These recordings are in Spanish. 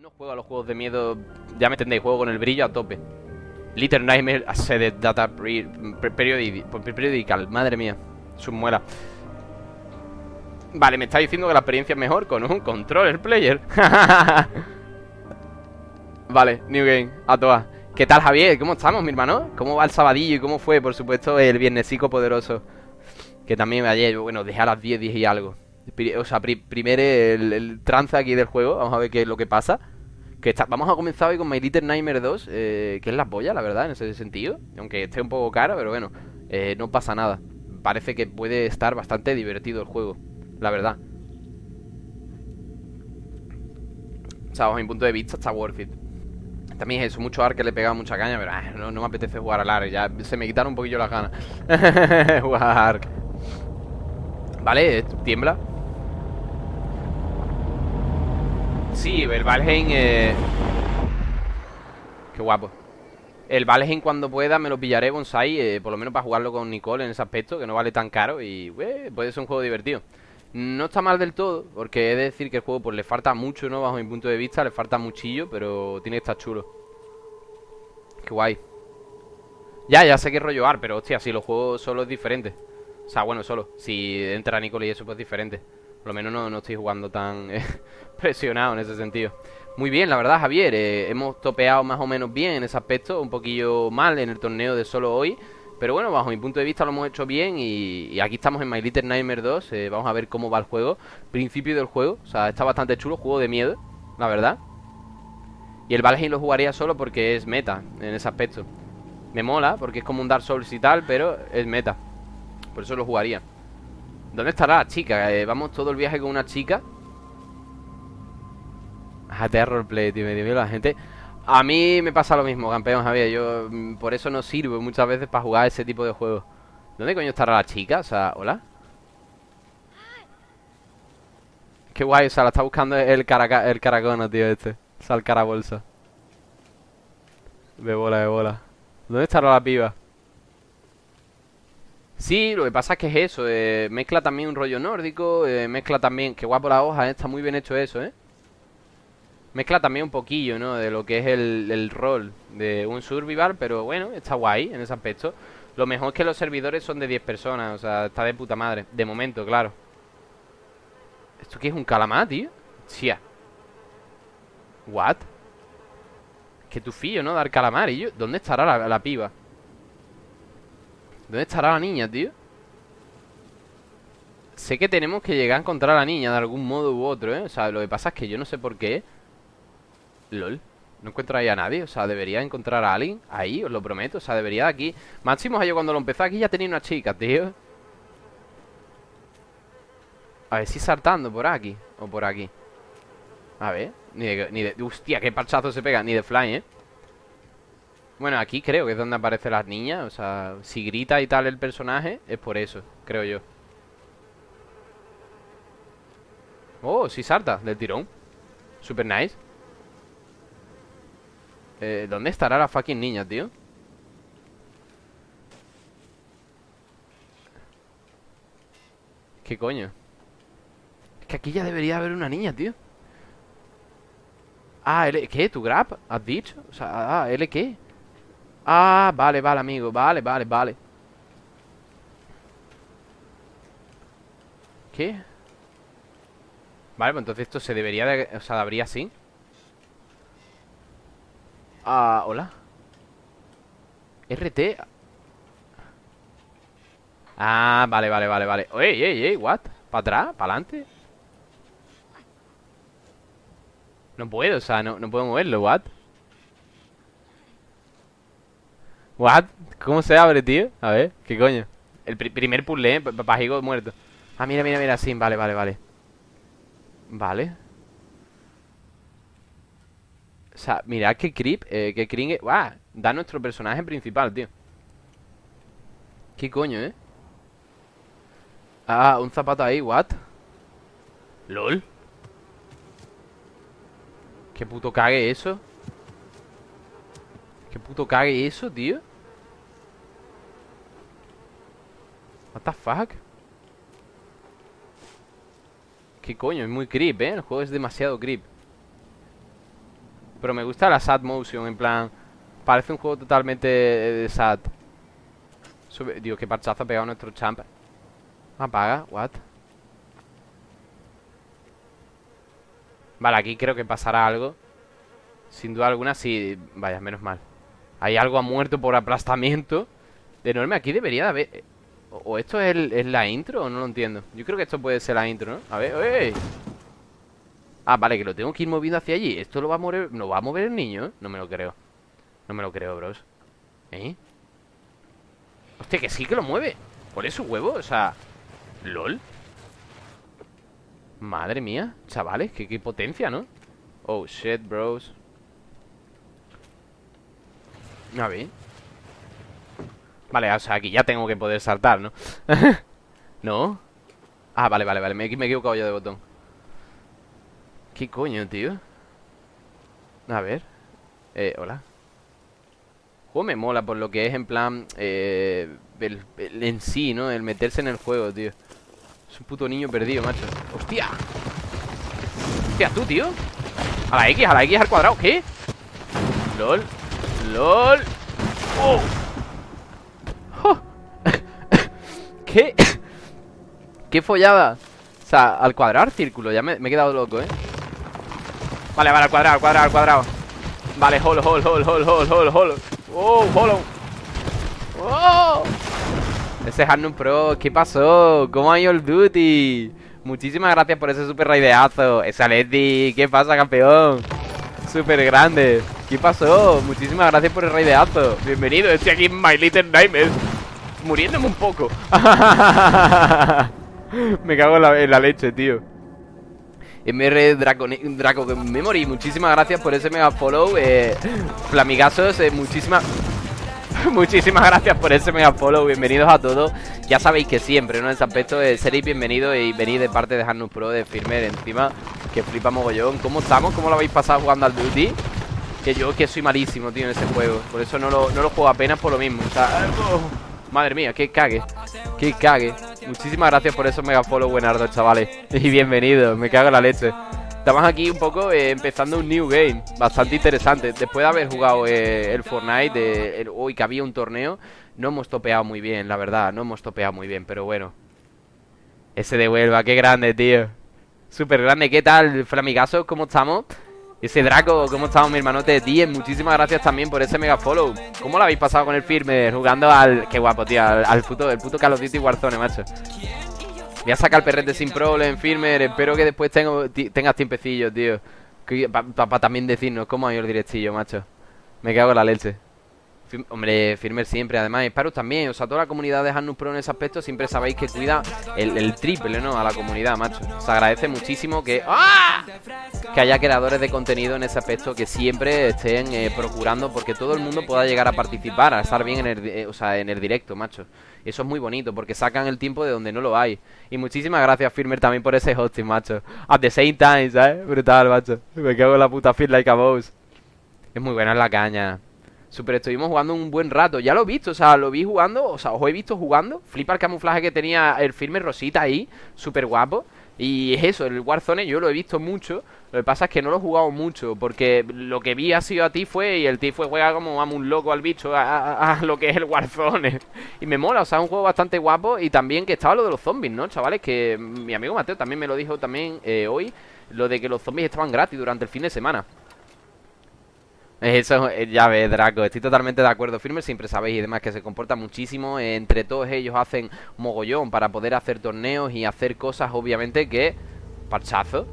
no juego a los juegos de miedo, ya me entendéis, juego con el brillo a tope. Little Nightmare de Data Periodical, madre mía, sus muelas. Vale, me está diciendo que la experiencia es mejor con un controller player. vale, New Game, a todas. ¿Qué tal, Javier? ¿Cómo estamos, mi hermano? ¿Cómo va el sabadillo y cómo fue, por supuesto, el viernesico poderoso? Que también ayer, bueno, dejé a las 10, 10 y algo. O sea, primero el, trance aquí del juego. Vamos a ver qué es lo que pasa. Que está, vamos a comenzar hoy con My Little Nightmare 2, eh, que es la polla, la verdad, en ese sentido. Aunque esté un poco caro, pero bueno, eh, no pasa nada. Parece que puede estar bastante divertido el juego, la verdad. O sea, bajo mi punto de vista está worth it. También es eso, mucho ARC que le pega mucha caña, pero ah, no, me apetece jugar al ARC. Ya se me quitaron un poquillo las ganas. jugar ARC. Vale, tiembla. Sí, el Valheim eh... Qué guapo. El Valheim cuando pueda me lo pillaré Bonsai eh, Por lo menos para jugarlo con Nicole en ese aspecto Que no vale tan caro y puede ser un juego divertido. No está mal del todo Porque he de decir que el juego pues le falta mucho, ¿no? Bajo mi punto de vista, le falta muchillo Pero tiene que estar chulo. Qué guay. Ya, ya sé que es rollo AR, pero hostia, si lo juego solo es diferente. O sea, bueno, solo. Si entra Nicole y eso pues es diferente Por lo menos no, no estoy jugando tan... Eh, presionado en ese sentido. Muy bien, la verdad, Javier. Eh, hemos topeado más o menos bien en ese aspecto. Un poquillo mal en el torneo de solo hoy. Pero bueno, bajo mi punto de vista lo hemos hecho bien y, aquí estamos en My Little Nightmare 2. Eh, vamos a ver cómo va el juego. Principio del juego. O sea, está bastante chulo. Juego de miedo, la verdad. Y el Valheim lo jugaría solo porque es meta en ese aspecto. Me mola porque es como un Dark Souls y tal, pero es meta. Por eso lo jugaría. ¿Dónde estará la chica? Eh, vamos todo el viaje con una chica a roleplay, tío, me dio la gente. A mí me pasa lo mismo, campeón Javier. Yo mm, por eso no sirvo muchas veces para jugar ese tipo de juegos. ¿Dónde coño estará la chica? O sea, ¿hola? Qué guay, o sea, la está buscando el, caraca el caracono, tío, este. O sea, el carabolsa. De bola, de bola. ¿Dónde estará la piba? Sí, lo que pasa es que es eso. Eh, mezcla también un rollo nórdico. Eh, mezcla también... Qué guapo la hoja, eh, Está muy bien hecho eso, ¿eh? Mezcla también un poquillo, ¿no? De lo que es el, rol de un survival, pero bueno, está guay en ese aspecto. Lo mejor es que los servidores son de 10 personas, o sea, está de puta madre. De momento, claro. ¿Esto qué es un calamar, tío? ¿What? Que tu fillo, ¿no? Dar calamar. ¿Y yo? ¿Dónde estará la, la piba? ¿Dónde estará la niña, tío? Sé que tenemos que llegar a encontrar a la niña de algún modo u otro, ¿eh? O sea, lo que pasa es que yo no sé por qué LOL no encuentro ahí a nadie, o sea, debería encontrar a alguien Ahí, os lo prometo, o sea, debería de aquí Máximo yo cuando lo empezó aquí ya tenía una chica, tío A ver si saltando por aquí O por aquí A ver, ni de, ni de... Hostia, qué parchazo se pega, ni de fly, ¿eh? Bueno, aquí creo que es donde aparecen las niñas O sea, si grita y tal el personaje Es por eso, creo yo Oh, sí salta, del tirón Super nice eh, ¿Dónde estará la fucking niña, tío? ¿Qué coño? Es que aquí ya debería haber una niña, tío Ah, L ¿qué? ¿Tu grab? ¿Has dicho? O sea, ah, ¿L qué? Ah, vale, vale, amigo Vale, vale, vale ¿Qué? Vale, pues entonces esto se debería de... O sea, habría así Ah, hola. RT. Ah, vale, vale, vale, vale. Ey, ey, ey, what? ¿Para atrás? ¿Para adelante? No puedo, o sea, no, no puedo moverlo, what? What? ¿Cómo se abre, tío? A ver, ¿qué coño? El primer puzzle, ¿eh? Papajigo muerto Ah, mira, mira, mira, sí, vale, vale, vale Vale o sea, mirad qué creep, eh, qué cringe ¡Guau! Da nuestro personaje principal, tío ¿Qué coño, eh? Ah, un zapato ahí, what? ¿Lol? ¿Qué puto cague eso? ¿Qué puto cague eso, tío? What the fuck? ¿Qué coño? Es muy creep, ¿eh? El juego es demasiado creep Pero me gusta la sad motion, en plan Parece un juego totalmente de sad Dios, qué parchazo ha pegado nuestro champ Apaga, what Vale, aquí creo que pasará algo Sin duda alguna, sí Vaya, menos mal Hay algo ha muerto por aplastamiento De enorme, aquí debería de haber ¿O esto es, la intro o no lo entiendo? Yo creo que esto puede ser la intro, ¿no? A ver, ¡ey! Ah, vale, que lo tengo que ir moviendo hacia allí ¿Esto lo va a mover, ¿no va a mover el niño? No me lo creo No me lo creo, bros ¿Eh? Hostia, que sí que lo mueve ¿Por eso huevo? O sea ¿LOL? Madre mía Chavales, qué potencia, ¿no? Oh, shit, bros A ver Vale, o sea, aquí ya tengo que poder saltar, ¿no? ¿No? Ah, vale, vale, vale Me, me he equivocado yo de botón ¿Qué coño, tío? A ver Eh, hola Juego me mola por lo que es en plan eh, el, En sí, ¿no? El meterse en el juego, tío Es un puto niño perdido, macho ¡Hostia! ¡Hostia, tú, tío! A la X, a la X al cuadrado ¿Qué? LOL LOL ¡Oh! ¿Qué? ¿Qué follada? O sea, al cuadrado, círculo Ya me, he quedado loco, ¿eh? Vale, vale, al cuadrado, al cuadrado, al cuadrado Vale, holo, holo, holo, holo, holo, holo Oh, holo Oh Ese es Arnum Pro, ¿qué pasó? ¿Cómo ha ido el duty? Muchísimas gracias por ese super raideazo Esa Leti, ¿qué pasa, campeón? Súper grande ¿Qué pasó? Muchísimas gracias por el raideazo Bienvenido, estoy aquí en My Little Nightmares muriéndome un poco. Me cago en la, leche, tío. MR Draco, Draco Memory, muchísimas gracias por ese mega follow. Eh, Flamigazos, eh, muchísimas. Muchísimas gracias por ese mega follow, bienvenidos a todos. Ya sabéis que siempre, ¿no? En ese aspecto eh, seréis bienvenidos y venid de parte de Hanus Pro, de Firmer encima Que flipa mogollón. ¿Cómo estamos? ¿Cómo lo habéis pasado jugando al Duty? Que yo que soy malísimo, tío, en ese juego. Por eso no lo, no lo juego apenas por lo mismo. O sea, Madre mía, que cague Que cague. Muchísimas gracias por esos mega follow buenardos, chavales. Y bienvenidos, me cago en la leche Estamos aquí un poco eh, empezando un new game Bastante interesante Después de haber jugado eh, el Fortnite Hoy que había un torneo No hemos topeado muy bien, la verdad No hemos topeado muy bien, pero bueno Ese de Huelva, qué grande, tío Súper grande, ¿qué tal, Flamigaso? ¿Cómo estamos? Ese Draco, ¿cómo estamos mi hermanote? 10, muchísimas gracias también por ese mega follow ¿Cómo lo habéis pasado con el firme? Jugando al... Qué guapo, tío, al, puto, el puto Call of Duty Warzone, macho Voy a sacar el perrete sin problem, firmer Espero que después tengo, tengas tiempecillos, tío. Para también decirnos cómo ha ido el directillo, macho. Me cago en la leche Hombre, Firmer siempre, además Sparrow también, o sea, toda la comunidad de Hanus Pro en ese aspecto Siempre sabéis que cuida el, triple, ¿no? A la comunidad, macho. Se agradece muchísimo que... ¡Ah! Que haya creadores de contenido en ese aspecto Que siempre estén eh, procurando Porque todo el mundo pueda llegar a participar A estar bien en el, eh, o sea, en el directo, macho. Eso es muy bonito, porque sacan el tiempo de donde no lo hay. Y muchísimas gracias, Firmer, también por ese hosting, macho. At the same time, ¿sabes? Brutal, macho. Me cago en la puta feel like a boss Es muy buena la caña Super, estuvimos jugando un buen rato. Ya lo he visto, o sea, lo vi jugando, o sea, os he visto jugando. Flipa el camuflaje que tenía el firme Rosita ahí, súper guapo. Y es eso, el Warzone yo lo he visto mucho. Lo que pasa es que no lo he jugado mucho, porque lo que vi ha sido a ti fue, y el ti fue juega como vamos un loco al bicho a, lo que es el Warzone. Y me mola, o sea, es un juego bastante guapo. Y también que estaba lo de los zombies, ¿no, chavales? Que mi amigo Mateo también me lo dijo también eh, hoy, lo de que los zombies estaban gratis durante el fin de semana. Eso, eh, ya ves, Draco, estoy totalmente de acuerdo. Firme siempre sabéis y demás que se comporta muchísimo. Entre todos ellos hacen mogollón para poder hacer torneos y hacer cosas, obviamente, que... Parchazo.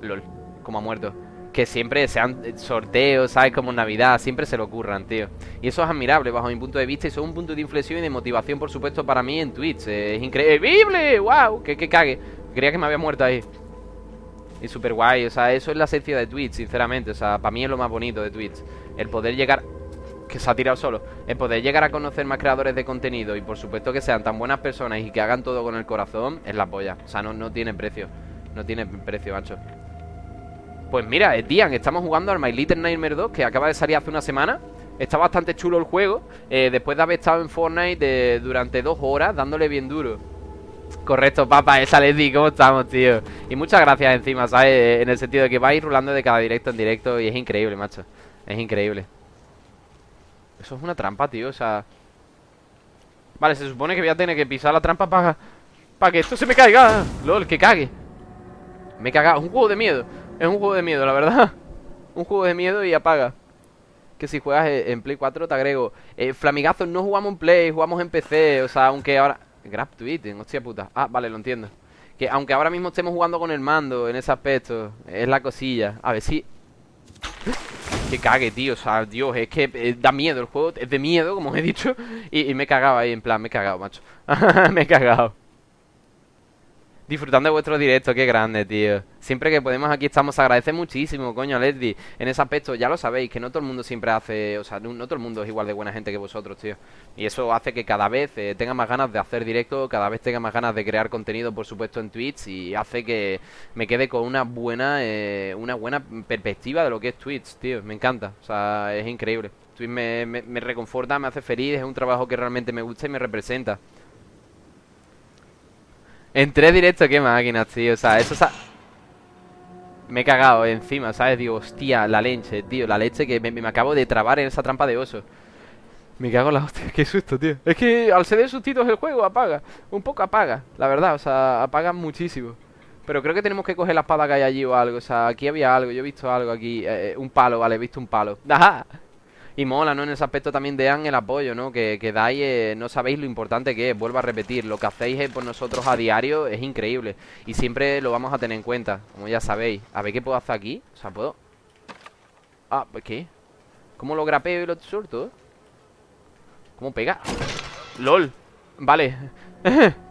LOL, como ha muerto. Que siempre sean sorteos, ¿sabes? Como Navidad, siempre se lo ocurran, tío. Y eso es admirable bajo mi punto de vista y es un punto de inflexión y de motivación, por supuesto, para mí en Twitch. Es increíble, wow, que, que cague. Creía que me había muerto ahí. Y súper guay, o sea, eso es la esencia de Twitch, sinceramente. O sea, para mí es lo más bonito de Twitch. El poder llegar... Que se ha tirado solo El poder llegar a conocer más creadores de contenido Y por supuesto que sean tan buenas personas Y que hagan todo con el corazón Es la polla. O sea, no, no tiene precio. No tiene precio, macho. Pues mira, eh, Dian, estamos jugando al My Little Nightmare 2 Que acaba de salir hace una semana. Está bastante chulo el juego. Eh, Después de haber estado en Fortnite Durante dos horas Dándole bien duro Correcto, papá, esa Leslie, ¿cómo estamos, tío? Y muchas gracias encima, ¿sabes? En el sentido de que vais rulando de cada directo en directo y es increíble, macho. Es increíble. Eso es una trampa, tío, o sea... Vale, se supone que voy a tener que pisar la trampa para... Para que esto se me caiga. LOL, que cague. Me he cagado. Un juego de miedo. Es un juego de miedo, la verdad. un juego de miedo y apaga. Que si juegas en Play 4 te agrego. Eh, Flamigazos, no jugamos en Play, jugamos en PC. O sea, aunque ahora... Grab tweeting, hostia puta. Ah, vale, lo entiendo. Que aunque ahora mismo estemos jugando con el mando en ese aspecto, es la cosilla. A ver si. Que cague, tío. O sea, Dios, es que eh, da miedo el juego. Es de miedo, como os he dicho. Y, y me he cagado ahí, en plan, me he cagado, macho. me he cagado. Disfrutando de vuestro directo, qué grande, tío. Siempre que podemos aquí estamos, agradece muchísimo, coño, Leslie. En ese aspecto, ya lo sabéis, que no todo el mundo siempre hace, o sea, no, todo el mundo es igual de buena gente que vosotros, tío. Y eso hace que cada vez eh, tenga más ganas de hacer directo, cada vez tenga más ganas de crear contenido, por supuesto, en Twitch y hace que me quede con una buena, eh, una buena perspectiva de lo que es Twitch, tío. Me encanta, o sea, es increíble. Twitch me, me, me reconforta, me hace feliz, es un trabajo que realmente me gusta y me representa. En tres directos, qué máquinas, tío. O sea, eso... Me he cagado encima, ¿sabes? Digo, hostia, la leche, tío. La leche que me, acabo de trabar en esa trampa de oso. Me cago en la hostia, qué susto, tío. Es que al ceder sustitos el juego apaga. Un poco apaga, la verdad. O sea, apaga muchísimo. Pero creo que tenemos que coger la espada que hay allí o algo. O sea, aquí había algo. Yo he visto algo aquí. Eh, un palo, vale, he visto un palo. ¡Ajá! Y mola, ¿no? En ese aspecto también dean el apoyo, ¿no? Que, que dais, eh, no sabéis lo importante que es, vuelvo a repetir, lo que hacéis eh, por nosotros a diario es increíble. Y siempre lo vamos a tener en cuenta, como ya sabéis. A ver qué puedo hacer aquí. O sea, puedo... Ah, pues ¿qué? ¿Cómo lo grapeo y lo suelto? ¿Cómo pega? ¡Lol! Vale.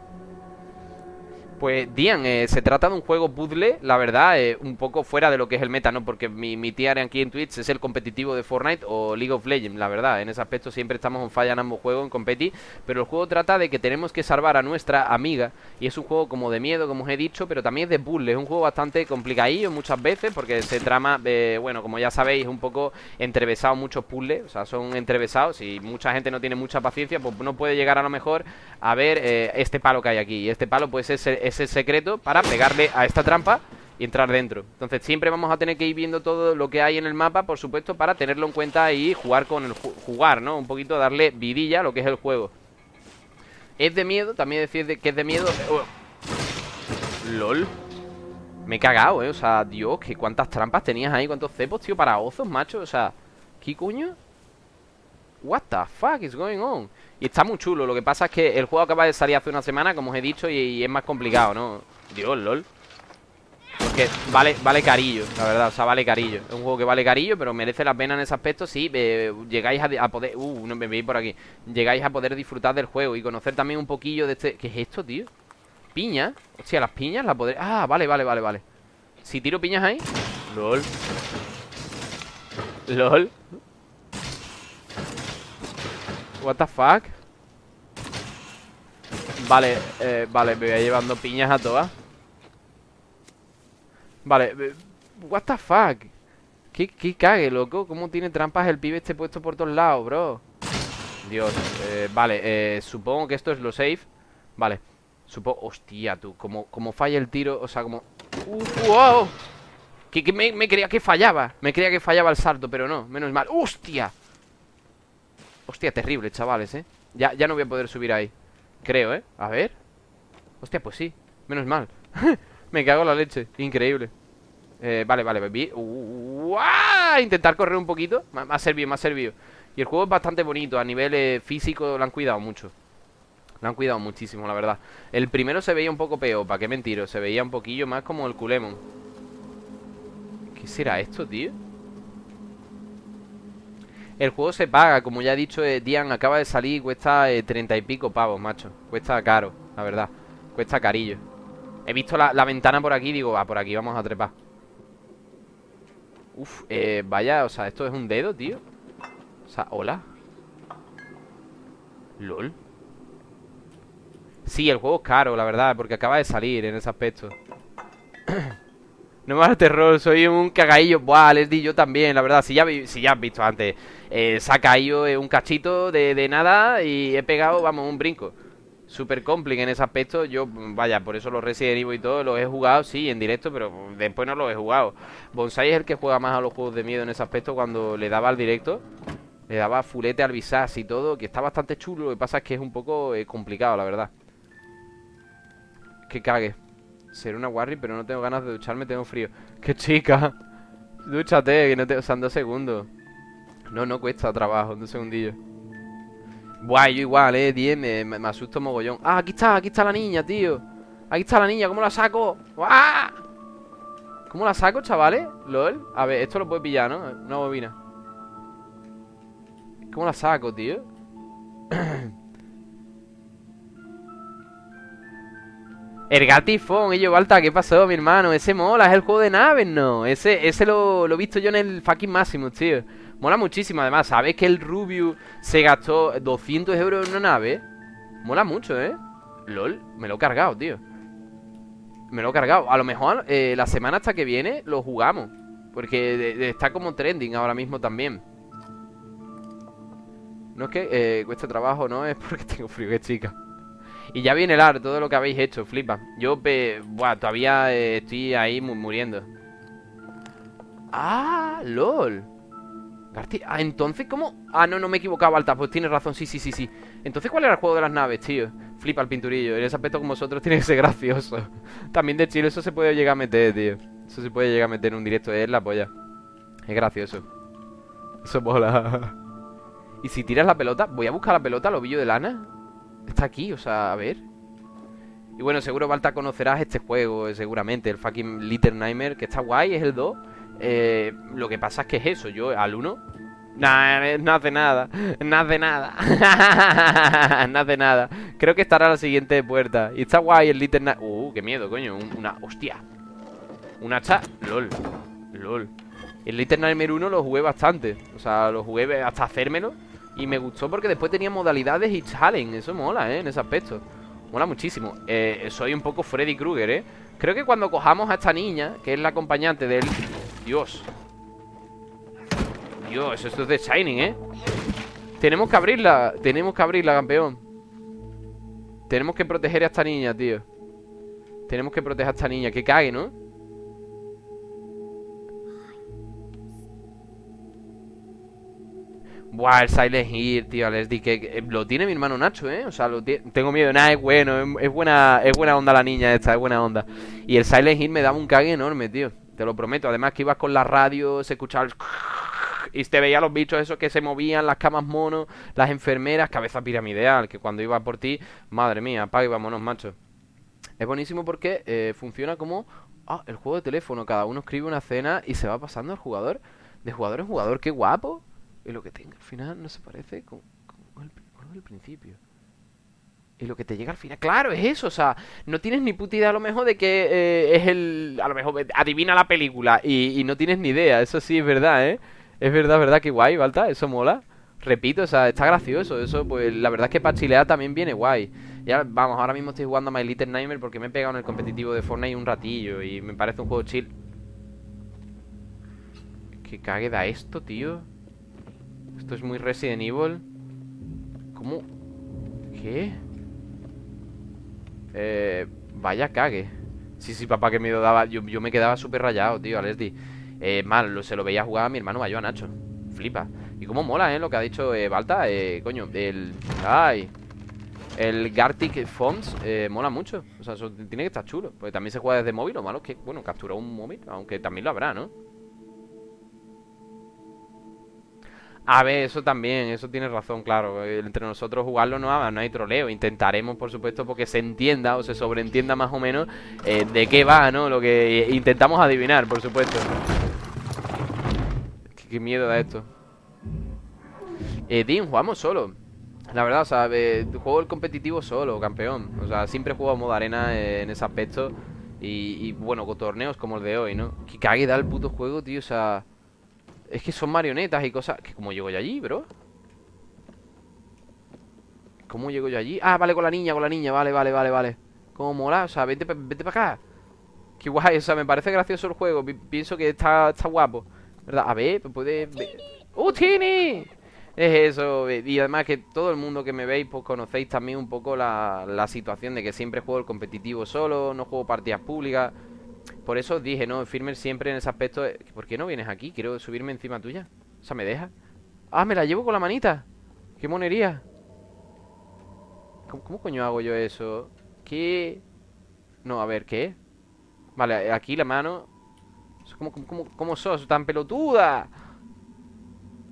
Pues, Dian, eh, se trata de un juego puzzle, la verdad, eh, un poco fuera de lo que es el meta, ¿no? Porque mi, mi tía aquí en Twitch es el competitivo de Fortnite o League of Legends, la verdad. En ese aspecto siempre estamos en falla en ambos juegos, en competi. Pero el juego trata de que tenemos que salvar a nuestra amiga. Y es un juego como de miedo, como os he dicho, pero también es de puzzle. Es un juego bastante complicadillo muchas veces porque se trama, eh, bueno, como ya sabéis, un poco entrevesado muchos puzzles. O sea, son entrevesados y mucha gente no tiene mucha paciencia, pues no puede llegar a lo mejor a ver este palo que hay aquí. Y este palo, pues es ese secreto para pegarle a esta trampa y entrar dentro. Entonces siempre vamos a tener que ir viendo todo lo que hay en el mapa, por supuesto, para tenerlo en cuenta y jugar con el jugar, ¿no? Un poquito darle vidilla a lo que es el juego. Es de miedo, también decir que es de miedo. Oh. LOL. Me he cagado, eh. O sea, Dios, que cuántas trampas tenías ahí, cuántos cepos, tío, para osos, macho. O sea, ¿qué coño? What the fuck is going on? Y está muy chulo, lo que pasa es que el juego acaba de salir hace una semana, como os he dicho, y, es más complicado, ¿no? Dios, lol Porque vale, vale carillo, la verdad, o sea, vale carillo Es un juego que vale carillo, pero merece la pena en ese aspecto Si eh, llegáis a, poder... Uh, no me veis por aquí Llegáis a poder disfrutar del juego y conocer también un poquillo de este... ¿Qué es esto, tío? ¿Piña? Hostia, las piñas las podré... Ah, vale, vale, vale, vale Si tiro piñas ahí LOL LOL What the fuck Vale, eh, vale, me voy llevando piñas a todas Vale, eh, what the fuck ¿Qué, qué cague, loco? ¿Cómo tiene trampas el pibe este puesto por todos lados, bro? Dios, eh, vale, eh, supongo que esto es lo safe Vale, supongo... Hostia, tú, como, falla el tiro, o sea, como... Uh, ¡Wow! Que, que me, me creía que fallaba Me creía que fallaba el salto, pero no, menos mal ¡Hostia! Hostia, terrible, chavales, ¿eh? Ya, ya no voy a poder subir ahí. Creo, ¿eh? A ver. Hostia, pues sí. Menos mal. Me cago en la leche. Increíble. Eh, Vale, vale baby. Intentar correr un poquito. Me ha servido, me ha servido. Y el juego es bastante bonito. A nivel eh, físico lo han cuidado mucho. Lo han cuidado muchísimo, la verdad. El primero se veía un poco peor ¿Para qué mentiro? Se veía un poquillo más como el culemon ¿Qué será esto, tío? El juego se paga, como ya he dicho, eh, Dian acaba de salir y cuesta eh, treinta y pico pavos, macho. Cuesta caro, la verdad. Cuesta carillo. He visto la, ventana por aquí digo, va, por aquí vamos a trepar. Uf, eh, vaya, o sea, esto es un dedo, tío. O sea, hola. LOL. Sí, el juego es caro, la verdad, porque acaba de salir en ese aspecto. No me da terror, soy un cagadillo. Buah, les di yo también, la verdad. Si ya, si ya has visto antes, eh, se ha caído un cachito de, nada y he pegado, vamos, un brinco. Súper complicado en ese aspecto. Yo, vaya, por eso los Resident Evil y todo los he jugado, sí, en directo, pero después no los he jugado. Bonsai es el que juega más a los juegos de miedo en ese aspecto cuando le daba al directo. Le daba fulete al visas y todo, que está bastante chulo. Lo que pasa es que es un poco eh, complicado, la verdad. Que cague. Seré una Warri, pero no tengo ganas de ducharme, tengo frío. ¡Qué chica! Dúchate, que no te... O sea, dos segundos. No, no cuesta trabajo, dos segundillos. Buah, yo igual, eh, 10, me, asusto mogollón Ah, aquí está, aquí está la niña, tío Aquí está la niña, ¿cómo la saco? ¡Ah! ¿Cómo la saco, chavales? LOL A ver, esto lo puede pillar, ¿no? Una bobina ¿Cómo la saco, tío? El gatifón, ello, Balta, ¿qué pasó, mi hermano? Ese mola, es el juego de naves, ¿no? Ese, ese lo, he visto yo en el fucking máximo, tío Mola muchísimo, además, ¿sabes que el Rubius se gastó 200 euros en una nave? Mola mucho, ¿eh? LOL, me lo he cargado, tío Me lo he cargado A lo mejor eh, la semana hasta que viene lo jugamos Porque está como trending ahora mismo también No es que eh, trabajo, no es porque tengo frío, que chica Y ya viene el ar, todo lo que habéis hecho, flipa. Yo, buah, todavía eh, estoy ahí muriendo. Ah, lol. Ah, entonces, ¿cómo? Ah, no, no me he equivocado, Alta Pues tienes razón, sí, sí, sí, sí. Entonces, ¿cuál era el juego de las naves, tío? Flipa el pinturillo En ese aspecto como vosotros tiene que ser gracioso. También de chile eso se puede llegar a meter, tío. Eso se puede llegar a meter en un directo Es la polla. Es gracioso. Eso mola. Y si tiras la pelota Voy a buscar la pelota, lo de lana Está aquí, o sea, a ver. Y bueno, seguro, Balta, conocerás este juego Seguramente, el fucking Little Nightmare Que está guay, es el 2 eh, lo que pasa es que es eso, yo al 1 Nah, no hace nada No hace nada No hace nada. Creo que estará la siguiente puerta. Y está guay el Little Uh, qué miedo, coño Una, hostia. Un hacha, lol Lol. El Little Nightmare 1 lo jugué bastante O sea, lo jugué hasta hacérmelo Y me gustó porque después tenía modalidades y challenge Eso mola, eh, en ese aspecto. Mola muchísimo. Eh, Soy un poco Freddy Krueger, eh Creo que cuando cojamos a esta niña Que es la acompañante del Dios. Dios, esto es de Shining, ¿eh? Tenemos que abrirla Tenemos que abrirla, campeón. Tenemos que proteger a esta niña, tío. Tenemos que proteger a esta niña Que cague, ¿no? Buah, el Silent Hill, tío, les di que, lo tiene mi hermano Nacho, ¿eh? O sea, lo tengo miedo, nada, es bueno, es, buena es buena onda la niña esta, es buena onda Y el Silent Hill me daba un cague enorme, tío te lo prometo. Además que ibas con la radio, se escuchaba el... Y te veía los bichos esos que se movían, las camas monos, las enfermeras, cabeza piramideal, que cuando iba por ti, madre mía, apaga y vámonos, macho. Es buenísimo porque eh, funciona como ah, el juego de teléfono. Cada uno escribe una escena y se va pasando al jugador. De jugador en jugador, qué guapo. Y lo que tenga al final no se parece con, con, el principio. Y lo que te llega al final, claro, es eso, o sea, no tienes ni puta idea a lo mejor de que eh, es el, a lo mejor adivina la película y, no tienes ni idea, eso sí es verdad, ¿eh? Es verdad, verdad, que guay, Balta, eso mola. Repito, o sea, está gracioso, eso, pues la verdad es que para chilear también viene guay. Ya, vamos, ahora mismo estoy jugando a My Little Nightmare porque me he pegado en el competitivo de Fortnite un ratillo y me parece un juego chill. ¿Qué cague da esto, tío? Esto es muy Resident Evil. ¿Cómo? ¿Qué? Eh, vaya cague. Sí, sí, papá, que miedo daba. Yo, me quedaba súper rayado, tío, Alesdi. Eh, mal, se lo veía jugar a mi hermano mayor, a Nacho. Flipa. Y cómo mola, ¿eh? Lo que ha dicho eh, Balta. Eh, coño, el. ¡Ay! El Gartic Fonts eh, mola mucho. O sea, eso tiene que estar chulo. Porque también se juega desde móvil. Lo malo es que, bueno, capturó un móvil. Aunque también lo habrá, ¿no? A ver, eso también, eso tiene razón, claro. Entre nosotros jugarlo no, no hay troleo. Intentaremos, por supuesto, porque se entienda o se sobreentienda más o menos eh, de qué va, ¿no? Lo que intentamos adivinar, por supuesto. Qué, miedo da esto. Eh, Dean, jugamos solo. La verdad, o sea, eh, juego el competitivo solo, campeón. O sea, siempre juego a modo arena eh, en ese aspecto. Y, y, bueno, con torneos como el de hoy, ¿no? Que cague da el puto juego, tío, o sea... Es que son marionetas y cosas... ¿Cómo llego yo allí, bro? ¿Cómo llego yo allí? Ah, vale, con la niña, con la niña Vale, vale, vale, vale ¿Cómo mola? O sea, vete, vete para acá Qué guay, o sea, me parece gracioso el juego Pienso que está, está guapo ¿Verdad? A ver, puede... ¡Uh, Tini! Es eso, y además que todo el mundo que me veis, pues conocéis también un poco la, la situación de que siempre juego el competitivo solo, no juego partidas públicas. Por eso dije, ¿no? Firmer siempre en ese aspecto. ¿Por qué no vienes aquí? Quiero subirme encima tuya. O sea, ¿me deja? ¡Ah, me la llevo con la manita! ¡Qué monería! ¿Cómo, coño hago yo eso? ¿Qué? No, a ver, ¿qué? Vale, aquí la mano ¿Cómo, cómo, cómo sos tan pelotuda?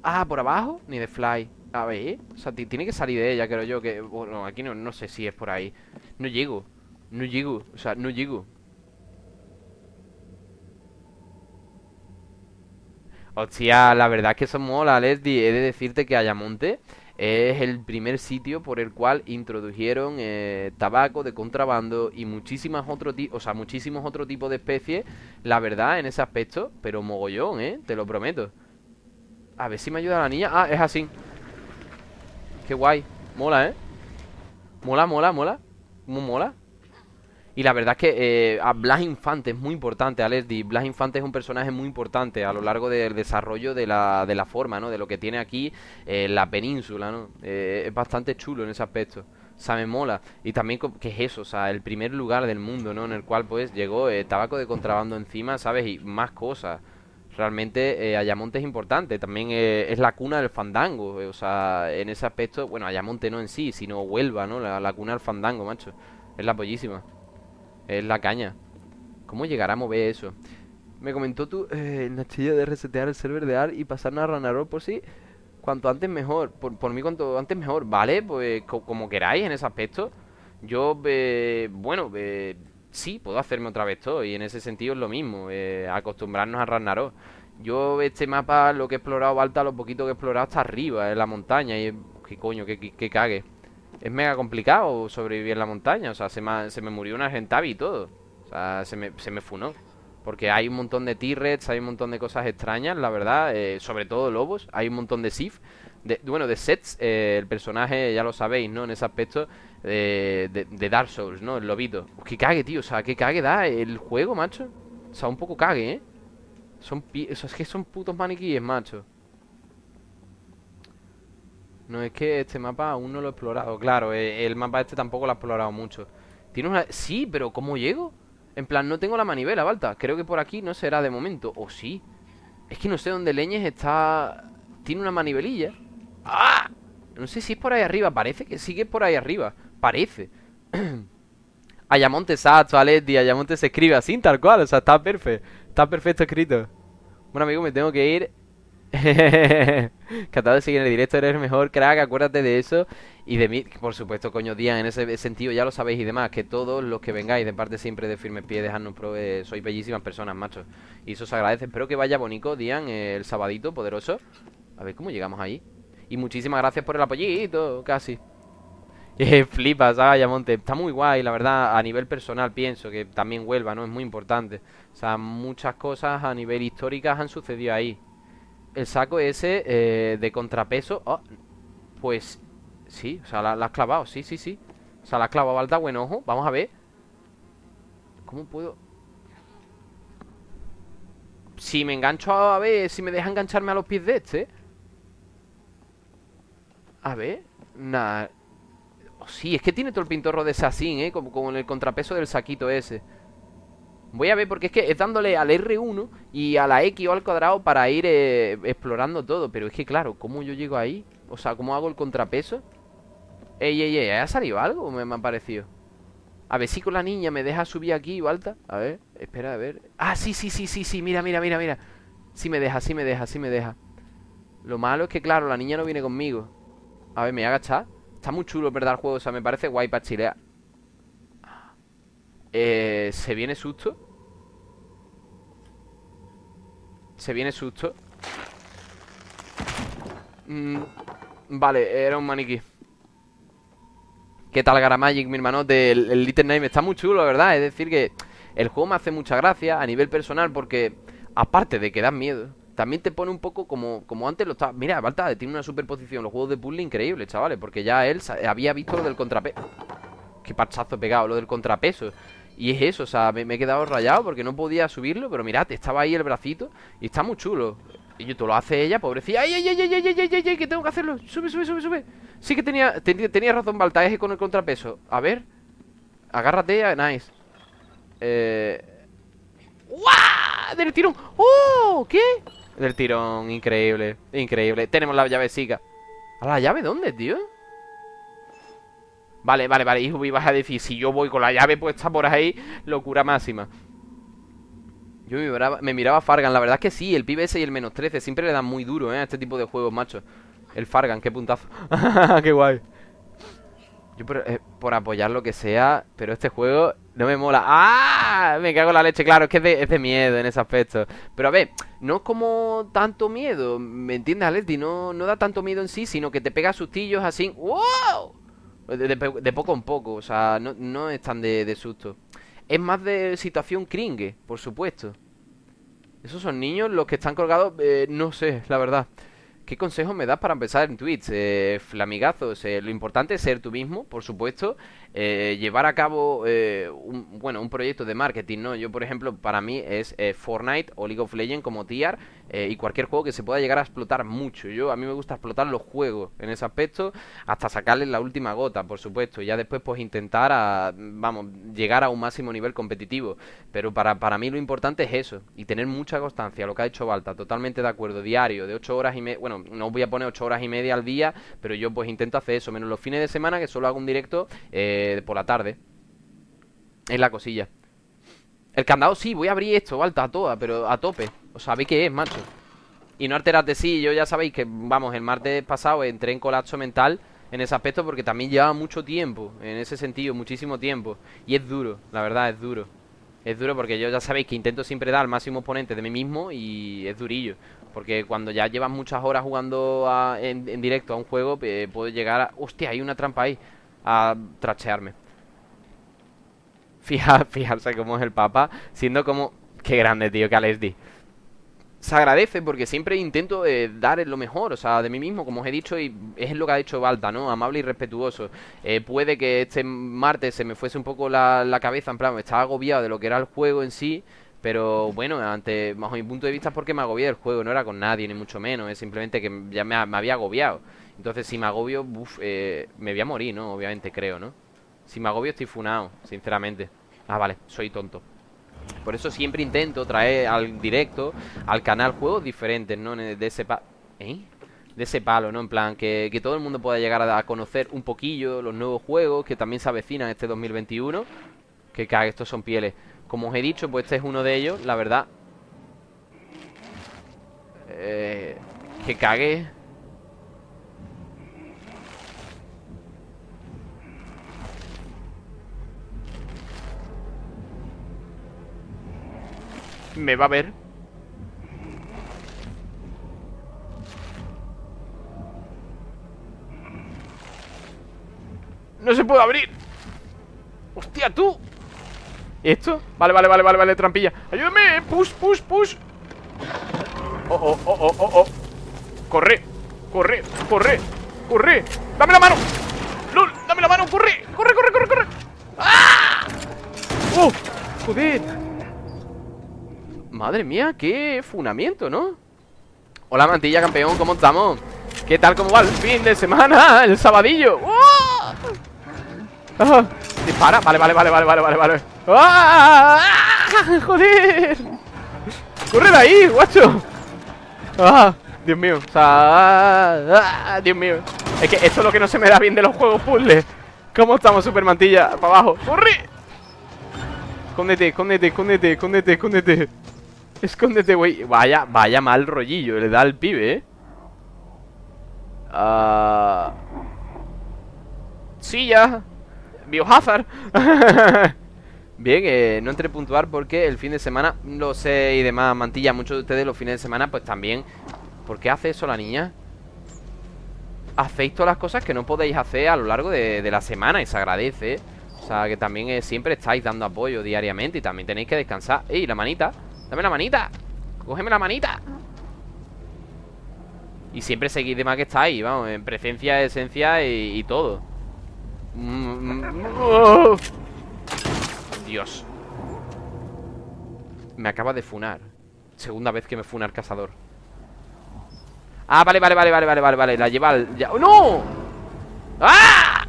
Ah, ¿por abajo? Ni de fly A ver, o sea, tiene que salir de ella, creo yo que... Bueno, aquí no, no sé si es por ahí No llego No llego, o sea, no llego Hostia, la verdad es que eso mola, Leslie He de decirte que Ayamonte es el primer sitio por el cual introdujeron eh, tabaco de contrabando y muchísimas otros o sea, muchísimos otros tipos de especies, la verdad, en ese aspecto, pero mogollón, ¿eh? Te lo prometo. A ver si me ayuda la niña. Ah, es así. Qué guay. Mola, ¿eh? Mola, mola, mola. ¿Cómo mola? Y la verdad es que eh, a Blas Infante es muy importante, Alesdi. Blas Infante es un personaje muy importante a lo largo del desarrollo de la, de la forma, ¿no? De lo que tiene aquí eh, la península, ¿no? Eh, es bastante chulo en ese aspecto. O sea, me mola. Y también, ¿qué es eso? O sea, el primer lugar del mundo, ¿no? En el cual, pues, llegó tabaco de contrabando encima, ¿sabes? Y más cosas. Realmente Ayamonte es importante, también es la cuna del fandango, o sea, en ese aspecto, bueno, Ayamonte no en sí, sino Huelva, ¿no? La, la cuna del fandango, macho, es la pollísima. Es la caña. ¿Cómo llegará a mover eso? Me comentó tú, eh, Nachillo, de resetear el server de AR y pasarnos a Ranarol por sí. Cuanto antes mejor. Por, mí, cuanto antes mejor. Vale, pues como queráis en ese aspecto. Yo, eh, bueno, eh, sí, puedo hacerme otra vez todo. Y en ese sentido es lo mismo. Eh, acostumbrarnos a Ragnarok. Yo, este mapa, lo que he explorado, Alta, lo poquito que he explorado, está arriba, en la montaña. Y, ¿qué coño? ¿Qué, qué, cague? Es mega complicado sobrevivir en la montaña. O sea, se me, se me murió una gentavi y todo. O sea, se me, se me funó. Porque hay un montón de T-Rex, hay un montón de cosas extrañas, la verdad. Eh, sobre todo lobos. Hay un montón de Sif. De, bueno, de sets. Eh, el personaje, ya lo sabéis, ¿no? En ese aspecto de, de, Dark Souls, ¿no? El lobito. Que cague, tío. O sea, que cague da el juego, macho. O sea, un poco cague, ¿eh? Son o sea, es que son putos maniquíes, macho. No es que este mapa aún no lo he explorado. Claro, eh, el mapa este tampoco lo he explorado mucho. Tiene una... Sí, pero ¿cómo llego? En plan, no tengo la manivela, Balta. Creo que por aquí no será de momento. ¿O sí? Es que no sé dónde Leñes está... Tiene una manivelilla ¡Ah! No sé si es por ahí arriba. Parece que sigue por ahí arriba. Parece. Ayamonte exacto, Aletti Ayamonte se escribe así, tal cual. O sea, está perfecto Está perfecto escrito. Bueno, amigo, me tengo que ir Encantado de seguir en el directo, eres el mejor crack, acuérdate de eso. Y de mí, por supuesto, coño, Dian, en ese sentido ya lo sabéis y demás Que todos los que vengáis de parte siempre de Firme Pie, dejadnos pro, sois bellísimas personas, macho. Y eso os agradece, espero que vaya bonito, Dian, el sabadito poderoso. A ver cómo llegamos ahí. Y muchísimas gracias por el apoyito, casi. Flipas, ah, Yamonte. Está muy guay, la verdad, a nivel personal pienso que también vuelva, ¿no? Es muy importante. O sea, muchas cosas a nivel históricas han sucedido ahí el saco ese eh, de contrapeso. Oh, pues sí, o sea, la, has clavado, sí, sí, sí. O sea, la has clavado alta, buen ojo. Vamos a ver. ¿Cómo puedo? Si me engancho a, ver, si me deja engancharme a los pies de este. A ver. Nada. Oh, sí, es que tiene todo el pintorro de Assassin, ¿eh? Como con el contrapeso del saquito ese. Voy a ver porque es que es dándole al R1 y a la X o al cuadrado para ir eh, explorando todo. Pero es que claro, ¿cómo yo llego ahí? O sea, ¿cómo hago el contrapeso? Ey, ey, ey, ¿ha salido algo? Me, me ha parecido. A ver si con la niña me deja subir aquí, Balta. A ver, espera, a ver. Ah, sí, sí, sí, sí, sí, mira, mira, mira, mira. Sí me deja, sí me deja, sí me deja. Lo malo es que, claro, la niña no viene conmigo. A ver, me voy a agachar. Está muy chulo, ¿verdad? El juego, o sea, me parece guay para chilear. Eh, ¿Se viene susto? Se viene susto. Mm, Vale, era un maniquí. ¿Qué tal Garamagic, mi hermano? El, Little Name está muy chulo, ¿verdad? Es decir que el juego me hace mucha gracia a nivel personal porque Aparte de que da miedo También te pone un poco como, como antes lo estaba. Mira, Balta tiene una superposición. Los juegos de puzzle increíble, chavales Porque ya él había visto lo del contrapeso. Qué parchazo pegado, lo del contrapeso y es eso, o sea, me, he quedado rayado porque no podía subirlo Pero mirad, estaba ahí el bracito Y está muy chulo Y todo lo hace ella, pobrecilla. ¡Ay, ay, ay, ay, ay, ay, ay, ay! Que tengo que hacerlo. Sube, sube, sube, sube. Sí que tenía, tenía razón Baltaeje con el contrapeso. A ver. Agárrate, nice. Eh. Del tirón. ¡Oh! ¿Qué? Del tirón, increíble. Increíble. Tenemos la llave siga. ¿A la llave dónde, tío? Vale, vale, vale. Hijo, ibas a decir, si yo voy con la llave puesta por ahí, locura máxima. Yo me miraba, me miraba Fargan, la verdad es que sí, el pibe ese y el menos 13 siempre le dan muy duro, ¿eh? A este tipo de juegos, macho. El Fargan, qué puntazo. qué guay. Yo eh, por, apoyar lo que sea, pero este juego no me mola. ¡Ah! Me cago en la leche, claro, es que es de, miedo en ese aspecto. Pero a ver, no es como tanto miedo, ¿me entiendes, Aleti? No, no da tanto miedo en sí, sino que te pega sustillos así. ¡Wow! De, poco en poco, o sea, no, no es tan de, de susto. Es más de situación cringe, por supuesto. Esos son niños los que están colgados, eh, no sé, la verdad. ¿Qué consejos me das para empezar en Twitch? Eh, flamigazos, eh, lo importante es ser tú mismo, por supuesto, eh, llevar a cabo eh, un, bueno, un proyecto de marketing, ¿no? Yo, por ejemplo, para mí es Fortnite o League of Legends como tier y cualquier juego que se pueda llegar a explotar mucho. Yo, a mí me gusta explotar los juegos en ese aspecto hasta sacarles la última gota, por supuesto, y ya después pues intentar a, vamos, llegar a un máximo nivel competitivo. Pero para, para mí lo importante es eso, y tener mucha constancia, lo que ha hecho Balta, totalmente de acuerdo, diario, de 8 horas y media, bueno, no voy a poner 8 horas y media al día, pero yo pues intento hacer eso, menos los fines de semana que solo hago un directo eh, por la tarde. Es la cosilla. El candado sí, voy a abrir esto, alta, a toda, pero a tope. O sabéis qué es, macho. Y no alterarte, sí, yo ya sabéis que, vamos, el martes pasado entré en colapso mental en ese aspecto porque también lleva mucho tiempo, en ese sentido, muchísimo tiempo. Y es duro, la verdad, es duro. Es duro porque yo ya sabéis que intento siempre dar el máximo exponente de mí mismo y es durillo. Porque cuando ya llevas muchas horas jugando en, directo a un juego, eh, puedo llegar a... Hostia, hay una trampa ahí. A trachearme. Fija, fijarse cómo es el papa, siendo como... Qué grande, tío, que di se agradece porque siempre intento eh, dar lo mejor, o sea, de mí mismo, como os he dicho, y es lo que ha hecho Balta, ¿no? Amable y respetuoso. Eh, puede que este martes se me fuese un poco la, la cabeza, en plan, me estaba agobiado de lo que era el juego en sí, pero bueno, ante bajo mi punto de vista es porque me agobié del juego, no era con nadie, ni mucho menos, es simplemente que ya me, había agobiado. Entonces si me agobio, eh, me voy a morir, ¿no? Obviamente creo, ¿no? Si me agobio estoy funado, sinceramente. Ah, vale, soy tonto. Por eso siempre intento traer al directo, al canal, juegos diferentes, ¿no? De ese pa ¿Eh? De ese palo, ¿no? En plan, que, que todo el mundo pueda llegar a, conocer un poquillo los nuevos juegos que también se avecinan este 2021. Que cague, estos son pieles. Como os he dicho, pues este es uno de ellos, la verdad. Eh, Que cague. Me va a ver. No se puede abrir. ¡Hostia, tú! ¿Esto? Vale, vale, vale, vale, vale, trampilla ¡Ayúdame! ¡Push, push, push! Oh, oh, oh, oh, oh, oh Corre, corre, corre Corre, dame la mano ¡Lol! ¡Dame la mano! ¡Corre! ¡Corre, corre, corre, corre! ¡Ah! ¡Oh! ¡Joder! Madre mía, qué funamiento, ¿no? Hola, mantilla campeón, ¿cómo estamos? ¿Qué tal, cómo va el fin de semana? El sabadillo ¡Oh! Dispara, vale, vale, vale, vale, vale, vale, vale ¡Ah! ¡Joder! ¡Corre de ahí, guacho! ¡Ah! Dios mío, o sea... ¡Ah! Dios mío Es que esto es lo que no se me da bien de los juegos puzzles ¿Cómo estamos, super mantilla? Para abajo ¡Corre! Escóndete, escóndete, escóndete, escóndete, escóndete Escóndete, güey Vaya, vaya mal rollillo Le da al pibe, eh Ah... Sí, ya Biohazard Bien, eh, no entré puntuar porque el fin de semana Lo sé y demás, mantilla Muchos de ustedes los fines de semana pues también ¿Por qué hace eso la niña? Hacéis todas las cosas que no podéis hacer a lo largo de, la semana Y se agradece O sea, que también eh, siempre estáis dando apoyo diariamente Y también tenéis que descansar ¡Ey, la manita! ¡Dame la manita! ¡Cógeme la manita! Y siempre seguid de más que estáis, vamos, en presencia, esencia y todo Dios. Me acaba de funar. Segunda vez que me funa el cazador. Ah, vale, vale, vale, vale, vale, vale, La lleva al... Ya... ¡No! ¡Ah!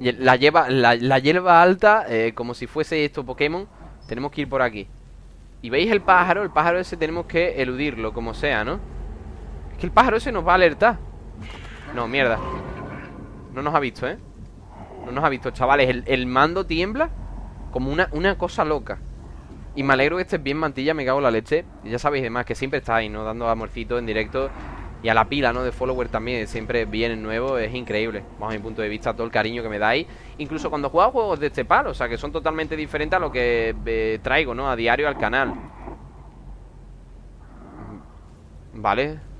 La lleva, la hierba alta eh, Como si fuese esto Pokémon. Tenemos que ir por aquí. Y veis el pájaro, el pájaro ese tenemos que eludirlo Como sea, ¿no? Es que el pájaro ese nos va a alertar. No, mierda No nos ha visto, ¿eh? No nos ha visto, chavales El, el mando tiembla Como una, una cosa loca y me alegro que estés bien, mantilla, me cago en la leche. Ya sabéis, además, que siempre estáis, ¿no? Dando amorcito en directo. Y a la pila, ¿no? De follower también, siempre vienen nuevos, es increíble. Vamos a mi punto de vista, todo el cariño que me dais. Incluso cuando juego juegos de este palo, o sea, que son totalmente diferentes a lo que eh, traigo, ¿no? A diario al canal. Vale.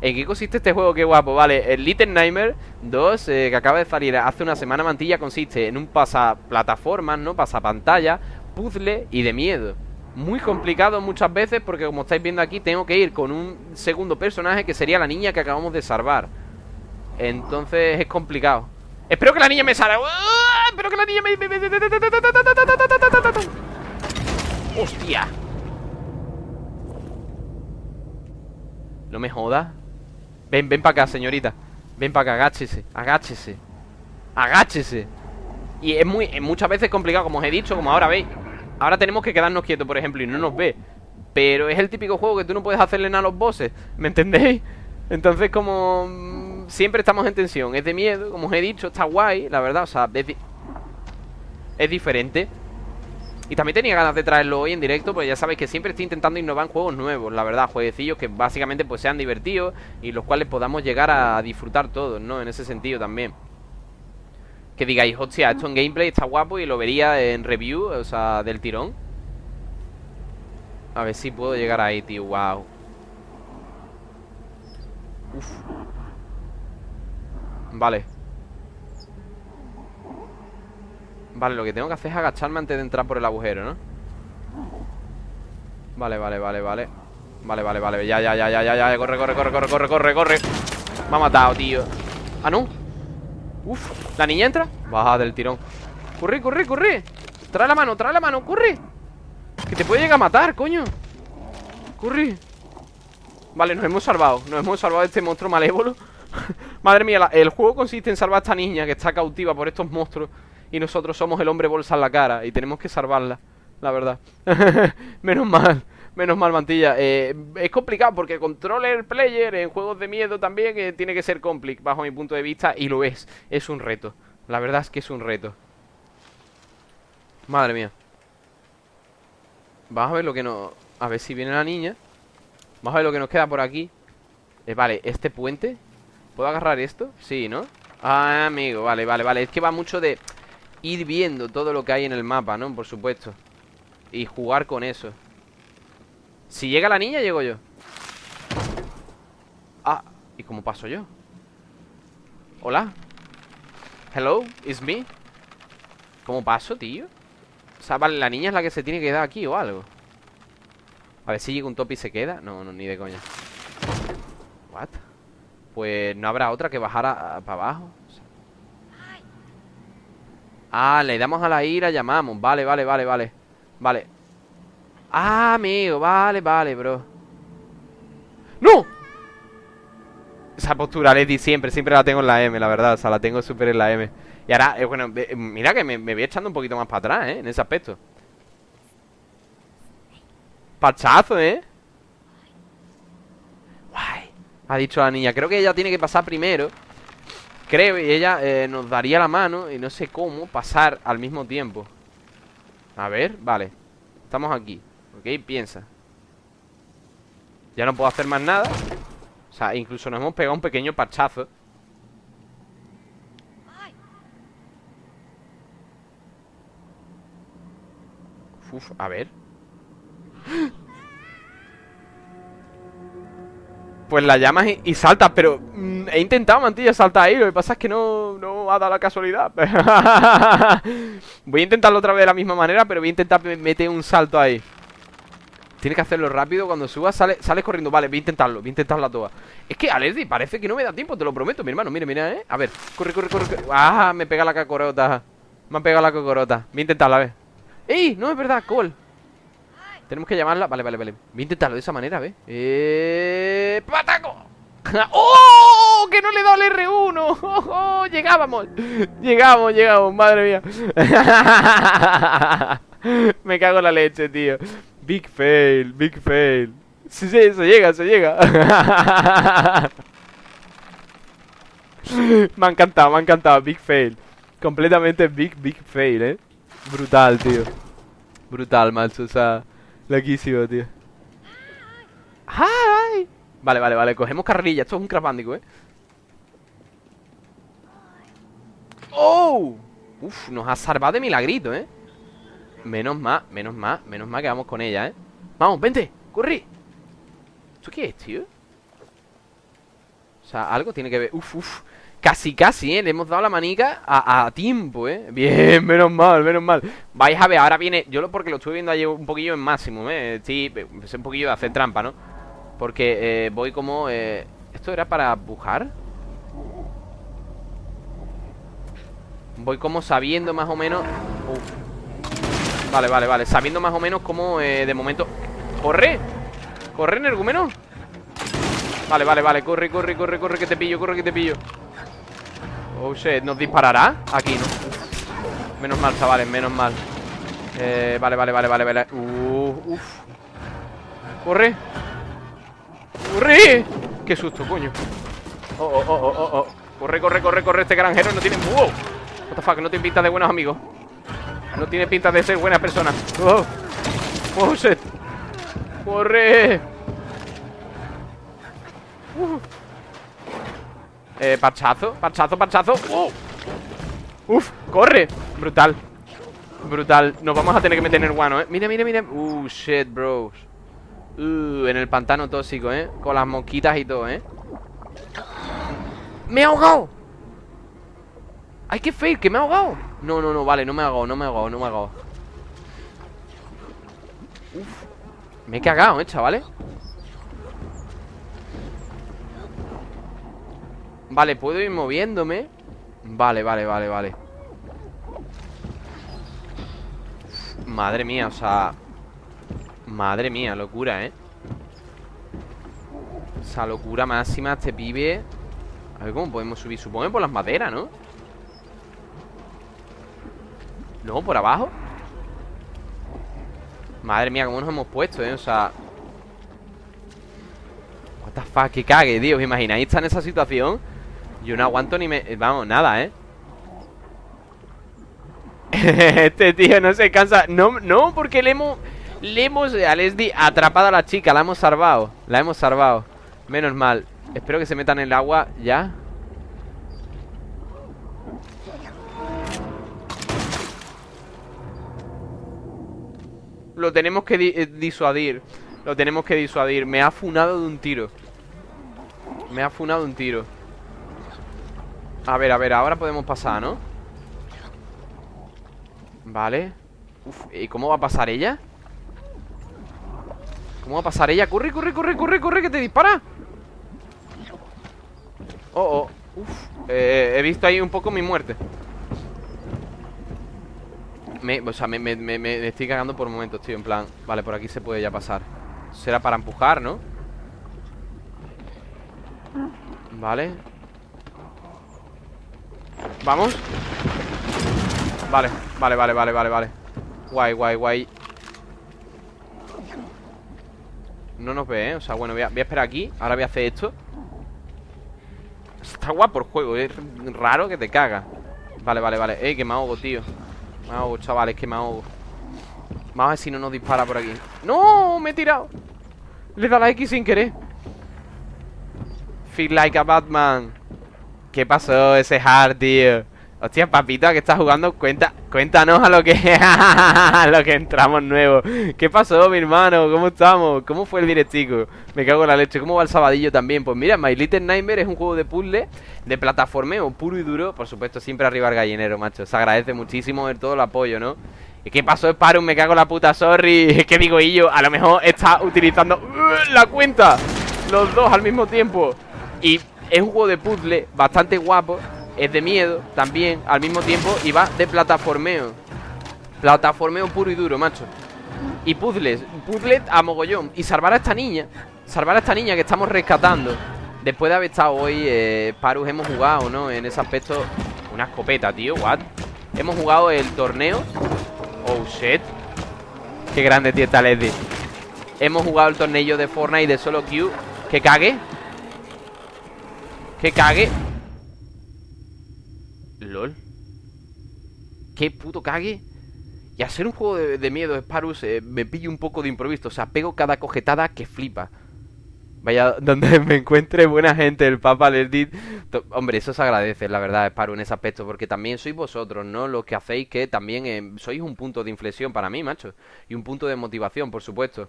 ¿En qué consiste este juego? Qué guapo, vale El Little Nightmare 2, eh, que acaba de salir hace una semana Mantilla, consiste en un pasaplataformas, ¿no? Pasapantalla puzzle y de miedo Muy complicado muchas veces porque como estáis viendo aquí Tengo que ir con un segundo personaje que sería la niña que acabamos de salvar Entonces es complicado Espero que la niña me salga Espero que la niña me... ¡Hostia! No me joda Ven, ven para acá, señorita. Ven para acá, agáchese, agáchese Agáchese. Y es muy, es muchas veces complicado, como os he dicho Como ahora veis. Ahora tenemos que quedarnos quietos, por ejemplo, y no nos ve. Pero es el típico juego que tú no puedes hacerle nada a los bosses ¿Me entendéis? Entonces como... Mm, siempre estamos en tensión. Es de miedo, como os he dicho, está guay La verdad, o sea, es, es diferente Y también tenía ganas de traerlo hoy en directo Porque ya sabéis que siempre estoy intentando innovar en juegos nuevos La verdad, jueguecillos que básicamente pues sean divertidos Y los cuales podamos llegar a disfrutar todos, ¿no? En ese sentido también que digáis, hostia, esto en gameplay está guapo y lo vería en review, o sea, del tirón. A ver si puedo llegar ahí, tío, wow. Vale. Vale, lo que tengo que hacer es agacharme antes de entrar por el agujero, ¿no? Vale, vale, vale, vale. Vale, vale, vale, ya, ya, ya, ya, ya, ya. Corre, corre, corre, corre, corre, corre, corre. Me ha matado, tío. Ah, no Uf, ¿la niña entra? Baja del tirón. Corre, corre, corre. Trae la mano, trae la mano, corre. Que te puede llegar a matar, coño. Corre. Vale, nos hemos salvado. Nos hemos salvado de este monstruo malévolo. Madre mía, el juego consiste en salvar a esta niña Que está cautiva por estos monstruos Y nosotros somos el hombre bolsa en la cara Y tenemos que salvarla, la verdad Menos mal Menos mal, mantilla. Eh, es complicado porque controller player en juegos de miedo también eh, tiene que ser complicado bajo mi punto de vista y lo es. Es un reto. La verdad es que es un reto. Madre mía. Vamos a ver lo que nos... A ver si viene la niña. Vamos a ver lo que nos queda por aquí. Eh, vale, este puente. ¿Puedo agarrar esto? Sí, ¿no? Ah, amigo, vale, vale, vale. Es que va mucho de ir viendo todo lo que hay en el mapa, ¿no? Por supuesto. Y jugar con eso. Si llega la niña, llego yo Ah, ¿y cómo paso yo? Hola Hello, it's me ¿Cómo paso, tío? O sea, vale, la niña es la que se tiene que quedar aquí o algo A ver si llega un top y se queda No, no, ni de coña What? Pues no habrá otra que bajara para abajo Ah, le damos a la ira, llamamos. Vale, vale, vale, vale. Vale. Ah, amigo, vale, vale, bro. ¡No! Esa postura Lady siempre, siempre la tengo en la M, la verdad. O sea, la tengo súper en la M. Y ahora, eh, bueno, mira que me, voy echando un poquito más para atrás, ¿eh? En ese aspecto. Pachazo, ¿eh? Guay. Ha dicho la niña Creo que ella tiene que pasar primero Creo, y ella eh, nos daría la mano Y no sé cómo pasar al mismo tiempo. A ver, vale. Estamos aquí Ok, piensa. Ya no puedo hacer más nada. O sea, incluso nos hemos pegado un pequeño parchazo. Uf, a ver Pues la llamas y, saltas Pero mm, he intentado, mantilla, saltar ahí Lo que pasa es que no, no ha dado la casualidad. Voy a intentarlo otra vez de la misma manera Pero voy a intentar meter un salto ahí. Tiene que hacerlo rápido Cuando subas sale, sales corriendo. Vale, voy a intentarlo Voy a intentarlo a todas. Es que, Alerdi, parece que no me da tiempo Te lo prometo, mi hermano. Mira, mira, ¿eh? A ver Corre, corre, corre, Ah, me pega la cacorota Me ha pegado la cocorota. Voy a intentarlo, a ver. ¡Ey! No, es verdad, Cole Tenemos que llamarla Vale, vale, vale Voy a intentarlo de esa manera, ¿ves? ¡Eh! ¡Pataco! ¡Oh! ¡Que no le he dado el R1! ¡Oh, Llegábamos Llegamos, llegamos, madre mía Me cago en la leche, tío Big fail, big fail Sí, sí, se llega, se llega Me ha encantado, me ha encantado Big fail Completamente big, big fail, eh Brutal, tío Brutal, macho, o sea Loquísimo, tío ¡Ay! Vale, vale, vale, cogemos carrerilla Esto es un Crash eh ¡Oh! Uf, nos ha salvado de milagrito, eh Menos más, menos más, menos más que vamos con ella, eh Vamos, vente, corre ¿Esto qué es, tío? O sea, algo tiene que ver Uf, uf Casi, casi, ¿eh? Le hemos dado la manica a, tiempo, ¿eh? Bien, menos mal, menos mal Vais a ver, ahora viene Yo lo porque lo estuve viendo ayer un poquillo en máximo, ¿eh? Sí, es un poquillo de hacer trampa, ¿no? Porque eh, voy como... Eh... ¿Esto era para bujar? Voy como sabiendo más o menos... Vale, vale, vale Sabiendo más o menos cómo eh, de momento... ¡Corre! ¿Corre, energúmeno? Vale, vale, vale Corre, corre, corre, corre Que te pillo, corre, que te pillo Oh shit, ¿nos disparará? Aquí, ¿no? Menos mal, chavales, menos mal eh, Vale, vale, vale, vale, vale uh, Uf Corre ¡Corre! ¡Qué susto, coño! Oh, oh, oh, oh, oh, Corre, corre, corre, corre Este granjero no tiene... ¡Wow! What the fuck, no tiene pinta de buenos amigos No tiene pinta de ser buenas personas ¡Oh! ¡Oh, shit! ¡Corre! Uh. Eh, parchazo, parchazo, parchazo. ¡Oh! Uf, corre. Brutal. Brutal. Nos vamos a tener que meter en el guano, eh. Mira, mira, mira. Uh, shit, bros Uh, en el pantano tóxico, eh. Con las mosquitas y todo, eh. ¡Me he ahogado! ¡Ay, qué fake! ¡Que me he ahogado! No, no, no, vale, no me he ahogado, no me he ahogado, no me he ahogado. Uf. Me he cagado, eh, chavales Vale, puedo ir moviéndome Vale, vale, vale, vale Madre mía, o sea Madre mía, locura, ¿eh? O sea, locura máxima este pibe A ver cómo podemos subir Supongo por las maderas, ¿no? No, por abajo Madre mía, cómo nos hemos puesto, ¿eh? O sea What que cague, tío ¿Os imagináis estar en esa situación? Yo no aguanto ni me... Vamos, nada, ¿eh? este tío no se cansa. No, no, porque le hemos... Le hemos, a Leslie, atrapado a la chica La hemos salvado La hemos salvado. Menos mal. Espero que se metan en el agua ya. Lo tenemos que eh, disuadir Lo tenemos que disuadir. Me ha funado de un tiro. Me ha funado de un tiro a ver, a ver, ahora podemos pasar, ¿no? Vale Uf, ¿y cómo va a pasar ella? ¿Cómo va a pasar ella? ¡Corre, corre, corre, corre, corre! ¡Que te dispara! Oh, oh Uf eh, He visto ahí un poco mi muerte O sea, me, me, me estoy cagando por momentos, tío En plan, vale, por aquí se puede ya pasar Será para empujar, ¿no? Vale Vamos Vale, vale, vale, vale, vale, vale. Guay, guay, guay. No nos ve, ¿eh? O sea, bueno, voy a, esperar aquí. Ahora voy a hacer esto. Está guapo el juego, es raro que te caga. Vale, vale, vale. Ey, que me ahogo, tío. Me ahogo, chavales, que me ahogo Vamos a ver si no nos dispara por aquí. ¡No! Me he tirado. Le da la X sin querer. Feel like a Batman ¿Qué pasó ese hard, tío? Hostia, papito, ¿a qué estás jugando? Cuenta, cuéntanos a lo que a lo que entramos nuevo. ¿Qué pasó, mi hermano? ¿Cómo estamos? ¿Cómo fue el directico? Me cago en la leche. ¿Cómo va el sabadillo también? Pues mira, My Little Nightmare es un juego de puzzle, de plataformeo puro y duro. Por supuesto, siempre arriba el gallinero, macho. Se agradece muchísimo el todo el apoyo, ¿no? ¿Y qué pasó, Sparrow? Me cago en la puta, sorry. ¿Qué digo yo? A lo mejor está utilizando uh, la cuenta. Los dos al mismo tiempo. Y es un juego de puzzle bastante guapo Es de miedo también al mismo tiempo Y va de plataformeo. Plataformeo puro y duro, macho. Y puzzles, puzzles a mogollón. Y salvar a esta niña Salvar a esta niña que estamos rescatando. Después de haber estado hoy, eh, Parus, hemos jugado, ¿no? En ese aspecto Una escopeta, tío, what? Hemos jugado el torneo. Oh, shit. Qué grande, tío, está Leslie Hemos jugado el torneo de Fortnite de solo Q Que cague Que cague LOL Qué puto cague Y hacer un juego de, miedo, Sparus eh, Me pillo un poco de improviso O sea, pego cada cojetada que flipa Vaya, donde me encuentre buena gente, el Papa Lerdit. Hombre, eso se agradece, la verdad, Sparus, en ese aspecto, porque también sois vosotros, ¿no? Los que hacéis que también eh, sois un punto de inflexión para mí, macho. Y un punto de motivación, por supuesto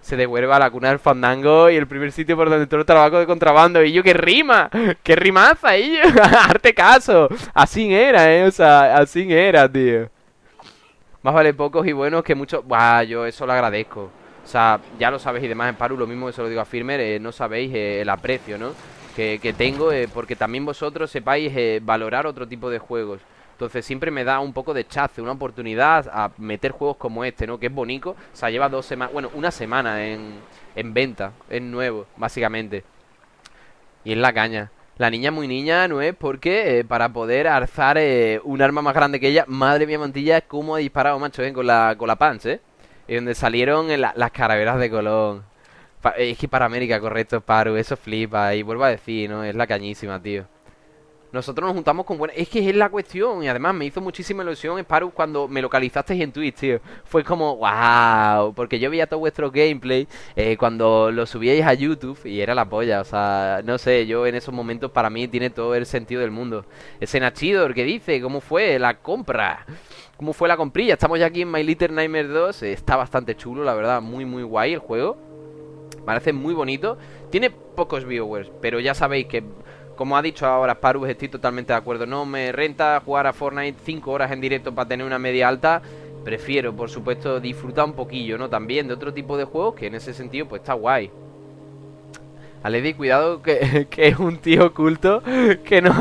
se devuelve a la cuna del fandango y el primer sitio por donde entró el trabajo de contrabando. Y yo, ¡qué rima! ¡Qué rimaza, y ¡Arte caso! Así era, ¿eh? O sea, así era, tío. Más vale pocos y buenos que muchos... Buah, yo eso lo agradezco. O sea, ya lo sabéis y demás en Paru, lo mismo que se lo digo a Firmer, eh, no sabéis eh, el aprecio, ¿no? Que, que tengo, eh, porque también vosotros sepáis valorar otro tipo de juegos. Entonces siempre me da un poco de chace, una oportunidad a meter juegos como este, ¿no? Que es bonito. O sea, lleva dos semanas, bueno, una semana en, en venta. Es nuevo, básicamente. Y es la caña. La niña muy niña no es porque eh, para poder alzar eh, un arma más grande que ella, madre mía mantilla, cómo ha disparado, macho, ¿eh? con la, con la punch, ¿eh? Y donde salieron las caraveras de Colón. es que para América, correcto, Paru, eso flipa. Y vuelvo a decir, ¿no? Es la cañísima, tío. Nosotros nos juntamos con buenas... Es que es la cuestión. Y además me hizo muchísima ilusión, Sparrow, cuando me localizasteis en Twitch, tío. Fue como, wow. Porque yo veía todo vuestro gameplay eh, cuando lo subíais a YouTube y era la polla. O sea, no sé, yo en esos momentos para mí tiene todo el sentido del mundo. Ese Nachidor que dice, ¿cómo fue la compra? ¿Cómo fue la comprilla? Estamos ya aquí en My Little Nightmare 2. Está bastante chulo, la verdad. Muy, muy guay el juego. Parece muy bonito. Tiene pocos viewers, pero ya sabéis que como ha dicho ahora Sparus, estoy totalmente de acuerdo. No me renta jugar a Fortnite 5 horas en directo para tener una media alta. Prefiero, por supuesto, disfrutar un poquillo, ¿no? También de otro tipo de juegos que en ese sentido, pues está guay. Aledi, cuidado que, es un tío oculto que no...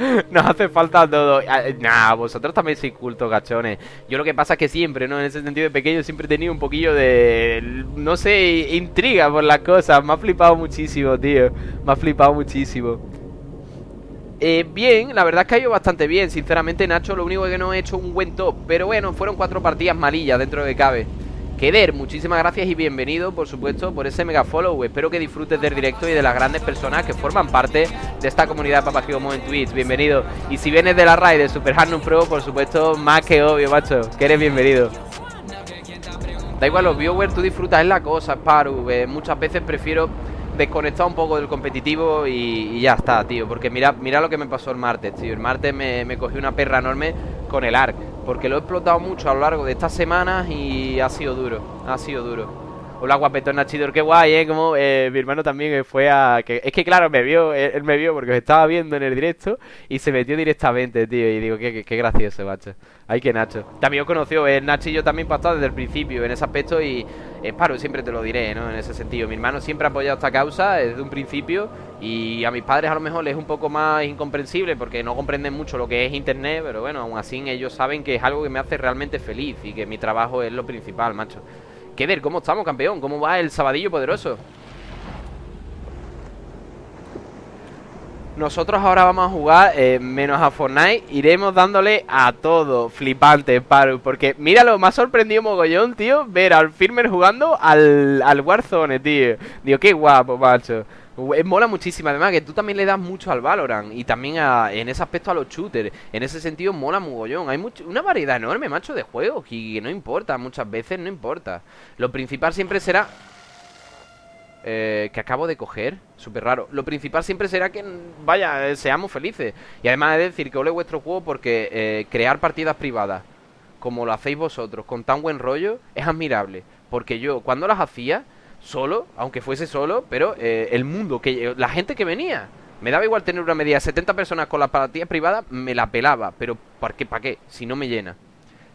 Nos hace falta todo. Ah, nah, vosotros también sois culto, gachones. Yo lo que pasa es que siempre, ¿no? En ese sentido de pequeño siempre he tenido un poquillo de. No sé, intriga por las cosas. Me ha flipado muchísimo, tío. Me ha flipado muchísimo. Eh, bien, la verdad es que ha ido bastante bien Sinceramente Nacho lo único que no he hecho un buen top Pero bueno, fueron cuatro partidas malillas dentro de cabe Keder, muchísimas gracias y bienvenido, por supuesto, por ese mega follow. Espero que disfrutes del directo y de las grandes personas que forman parte de esta comunidad Papagigomo en Twitch. Bienvenido. Y si vienes de la raid de Super Hardnum Pro, por supuesto, más que obvio, macho, que eres bienvenido. Da igual los viewers, tú disfrutas en la cosa, Sparu. Eh, muchas veces prefiero desconectar un poco del competitivo y, ya está, tío. Porque mira, mira lo que me pasó el martes, tío. El martes me, me cogí una perra enorme con el ARC. Porque lo he explotado mucho a lo largo de estas semanas y ha sido duro. Ha sido duro. Hola guapetón Nachidor, qué guay, ¿eh? Como eh, mi hermano también fue a... Es que claro, me vio, él, me vio porque estaba viendo en el directo y se metió directamente, tío. Y digo, qué, qué, gracioso, macho. Ay, que Nacho. También os conoció, eh, Nacho yo también pasado desde el principio en ese aspecto y es paro, siempre te lo diré, ¿no? En ese sentido. Mi hermano siempre ha apoyado esta causa desde un principio y a mis padres a lo mejor les es un poco más incomprensible porque no comprenden mucho lo que es internet, pero bueno, aún así ellos saben que es algo que me hace realmente feliz y que mi trabajo es lo principal, macho. ¿Qué ver? ¿Cómo estamos, campeón? ¿Cómo va el sabadillo poderoso? Nosotros ahora vamos a jugar eh, menos a Fortnite Iremos dándole a todo Flipante, Paru Porque míralo, me ha sorprendido mogollón, tío Ver al Firmer jugando al, al Warzone, tío Digo, qué guapo, macho Mola muchísimo, además que tú también le das mucho al Valorant y también en ese aspecto a los shooters. En ese sentido mola mogollón. Hay una variedad enorme, macho, de juegos y no importa, muchas veces no importa. Lo principal siempre será... Eh, que acabo de coger, súper raro. Lo principal siempre será que, vaya, eh, seamos felices. Y además de decir que ole vuestro juego porque eh, crear partidas privadas, como lo hacéis vosotros, con tan buen rollo, es admirable. Porque yo, cuando las hacía solo, aunque fuese solo, pero eh, el mundo, que la gente que venía. Me daba igual tener una media de 70 personas con la partida privada, me la pelaba, pero ¿para qué? ¿Para qué? Si no me llena.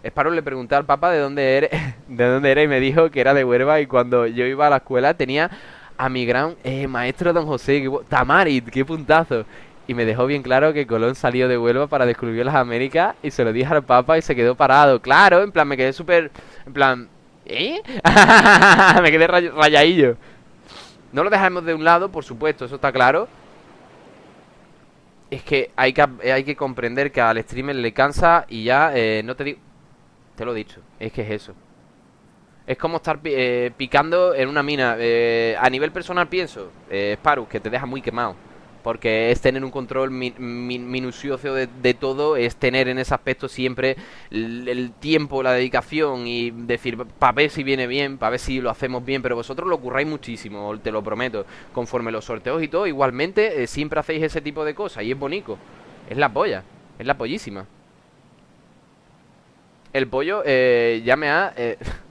Esparo le pregunté al papá de dónde era, de dónde era y me dijo que era de Huerva y cuando yo iba a la escuela tenía a mi gran eh, maestro don José, que, Tamarit, qué puntazo. Y me dejó bien claro que Colón salió de Huelva para descubrir las Américas y se lo dije al Papa y se quedó parado. Claro, en plan, me quedé súper... En plan, ¿Eh? Me quedé rayadillo No lo dejamos de un lado, por supuesto, eso está claro Es que hay que, hay que comprender que al streamer le cansa y ya, eh, no te digo... Te lo he dicho, es que es eso es como estar eh, picando en una mina. Eh, a nivel personal pienso, eh, Sparus, que te deja muy quemado. Porque es tener un control minucioso de, todo, es tener en ese aspecto siempre el, tiempo, la dedicación y decir, para ver si viene bien, para ver si lo hacemos bien, pero vosotros lo curráis muchísimo, te lo prometo. Conforme los sorteos y todo, igualmente eh, siempre hacéis ese tipo de cosas y es bonito. Es la polla, es la pollísima. El pollo eh, ya me ha...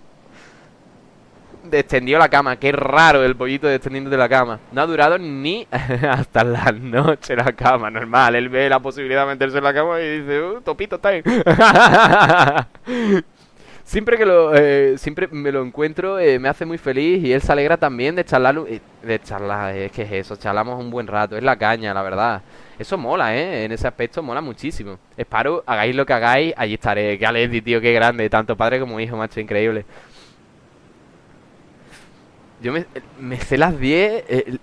Descendió la cama. Qué raro el pollito descendiendo de la cama. No ha durado ni hasta la noche la cama, normal. Él ve la posibilidad de meterse en la cama y dice, uh, topito time. siempre que lo eh, siempre me lo encuentro eh, me hace muy feliz y él se alegra también de charlar eh, de charlar es que es eso charlamos un buen rato es la caña la verdad eso mola eh en ese aspecto mola muchísimo espero hagáis lo que hagáis allí estaré que Alessi tío qué grande tanto padre como hijo macho increíble yo me, me sé las 10, eh,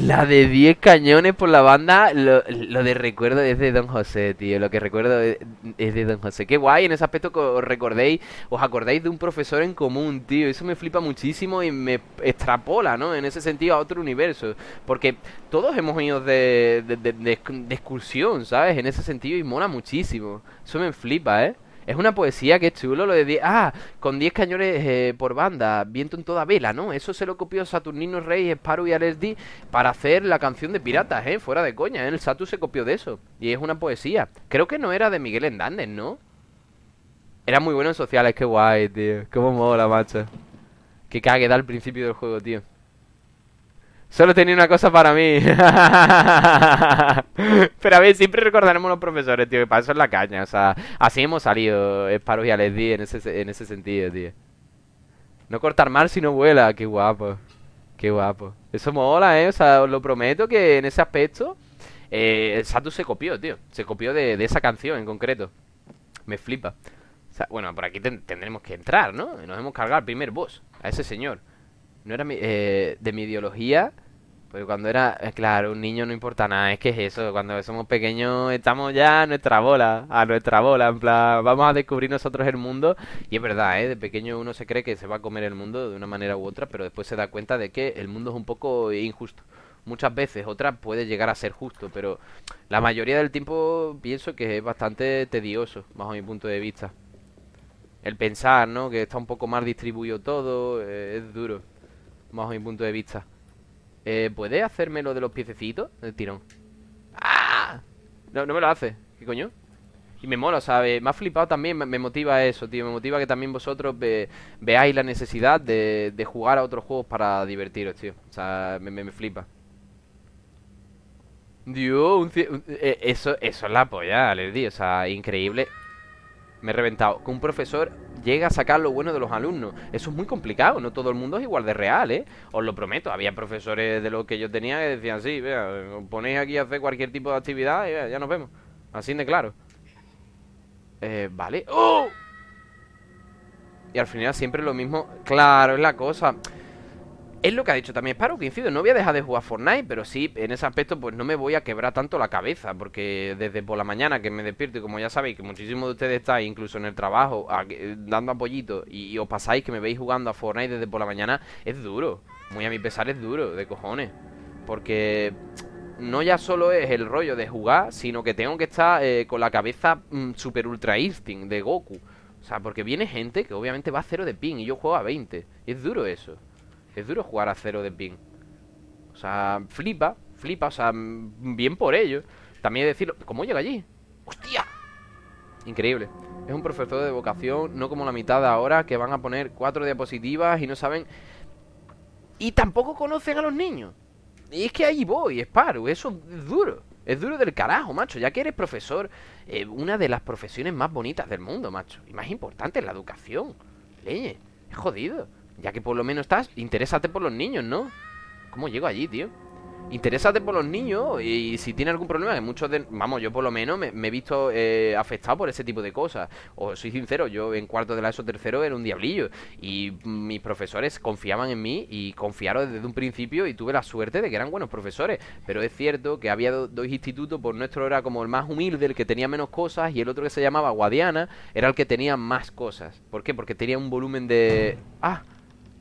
la de 10 cañones por la banda, lo, de recuerdo es de Don José, tío, lo que recuerdo es, de Don José. Qué guay en ese aspecto que os recordéis, os acordáis de un profesor en común, tío, eso me flipa muchísimo y me extrapola, ¿no? En ese sentido a otro universo, porque todos hemos ido de, de, de excursión, ¿sabes? En ese sentido y mola muchísimo, eso me flipa, ¿eh? Es una poesía que es chulo lo de 10... Ah, con 10 cañones eh, por banda, viento en toda vela, ¿no? Eso se lo copió Saturnino Rey, Sparrow y LSD para hacer la canción de piratas, ¿eh? Fuera de coña, ¿eh? El Satu se copió de eso. Y es una poesía. Creo que no era de Miguel Endández, ¿no? Era muy bueno en sociales, qué guay, tío. Cómo mola, macho. Qué cague da al principio del juego, tío. Solo tenía una cosa para mí. Pero a ver, siempre recordaremos los profesores, tío, que para eso es la caña. O sea, así hemos salido, Sparrow y Alesdi en ese, en ese sentido, tío. No cortar mal si no vuela, qué guapo. Qué guapo. Eso mola, eh. O sea, os lo prometo que en ese aspecto. Eh, el Satu se copió, tío. Se copió de, esa canción en concreto. Me flipa. O sea, bueno, por aquí tendremos que entrar, ¿no? Nos hemos cargado al primer boss. A ese señor. No era eh, de mi ideología. Cuando era, eh, claro, un niño no importa nada, es que es eso, cuando somos pequeños estamos ya a nuestra bola, a nuestra bola, en plan, vamos a descubrir nosotros el mundo, y es verdad, ¿eh? De pequeño uno se cree que se va a comer el mundo de una manera u otra, pero después se da cuenta de que el mundo es un poco injusto. Muchas veces, otras puede llegar a ser justo, pero la mayoría del tiempo pienso que es bastante tedioso, bajo mi punto de vista. El pensar, ¿no? Que está un poco más distribuido todo, eh, es duro bajo mi punto de vista. Eh, ¿Puede hacerme lo de los piececitos? El tirón. ¡Ah! No, no me lo hace. ¿Qué coño? Y me mola, ¿sabes? Me ha flipado también, me, motiva eso, tío. Me motiva que también vosotros veáis la necesidad de, jugar a otros juegos para divertiros, tío. O sea, me, me, flipa. Dios, un, eh, eso, eso es la polla, les di. O sea, increíble. Me he reventado. Que un profesor llega a sacar lo bueno de los alumnos. Eso es muy complicado, no todo el mundo es igual de real, ¿eh? Os lo prometo. Había profesores de los que yo tenía que decían, sí, vea, ponéis aquí a hacer cualquier tipo de actividad y ya nos vemos. Así de claro. Eh, vale. ¡Oh! Y al final siempre lo mismo. Claro, es la cosa. Es lo que ha dicho también Sparrow, que incido, no voy a dejar de jugar Fortnite, pero sí, en ese aspecto pues no me voy a quebrar tanto la cabeza, porque desde por la mañana que me despierto, y como ya sabéis que muchísimos de ustedes estáis incluso en el trabajo dando apoyito y, os pasáis que me veis jugando a Fortnite desde por la mañana, es duro, muy a mi pesar es duro, de cojones, porque no ya solo es el rollo de jugar, sino que tengo que estar eh, con la cabeza mm, super ultra instinct de Goku. O sea, porque viene gente que obviamente va a cero de ping y yo juego a 20. Y es duro eso. Es duro jugar a cero de ping. O sea, flipa, flipa, o sea, bien por ello. También decirlo, ¿cómo llega allí? ¡Hostia! Increíble. Es un profesor de vocación, no como la mitad ahora, que van a poner cuatro diapositivas y no saben... Y tampoco conocen a los niños. Y es que ahí voy, Sparrow, eso es duro. Es duro del carajo, macho. Ya que eres profesor, eh, una de las profesiones más bonitas del mundo, macho. Y más importante, la educación. Leñe, es jodido. Ya que por lo menos estás, interésate por los niños, ¿no? ¿Cómo llego allí, tío? Interésate por los niños y si tiene algún problema, que muchos de... Vamos, yo por lo menos me, he visto eh, afectado por ese tipo de cosas. O soy sincero, yo en cuarto de la ESO tercero era un diablillo. Y mis profesores confiaban en mí y confiaron desde un principio y tuve la suerte de que eran buenos profesores. Pero es cierto que había dos institutos, por nuestro era como el más humilde, el que tenía menos cosas, y el otro que se llamaba Guadiana era el que tenía más cosas. ¿Por qué? Porque tenía un volumen de... ¡Ah!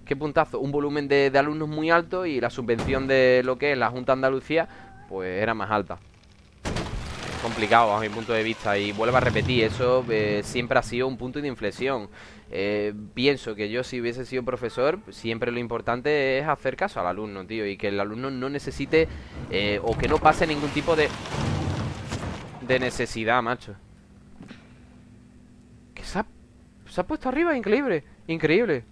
Qué puntazo, un volumen de, alumnos muy alto y la subvención de lo que es la Junta Andalucía, pues era más alta. Complicado a mi punto de vista y vuelvo a repetir, eso eh, siempre ha sido un punto de inflexión. Eh, pienso que yo si hubiese sido profesor, siempre lo importante es hacer caso al alumno, tío, y que el alumno no necesite eh, o que no pase ningún tipo de, de necesidad, macho. ¿Qué se ha, se ha puesto arriba? Increíble, increíble.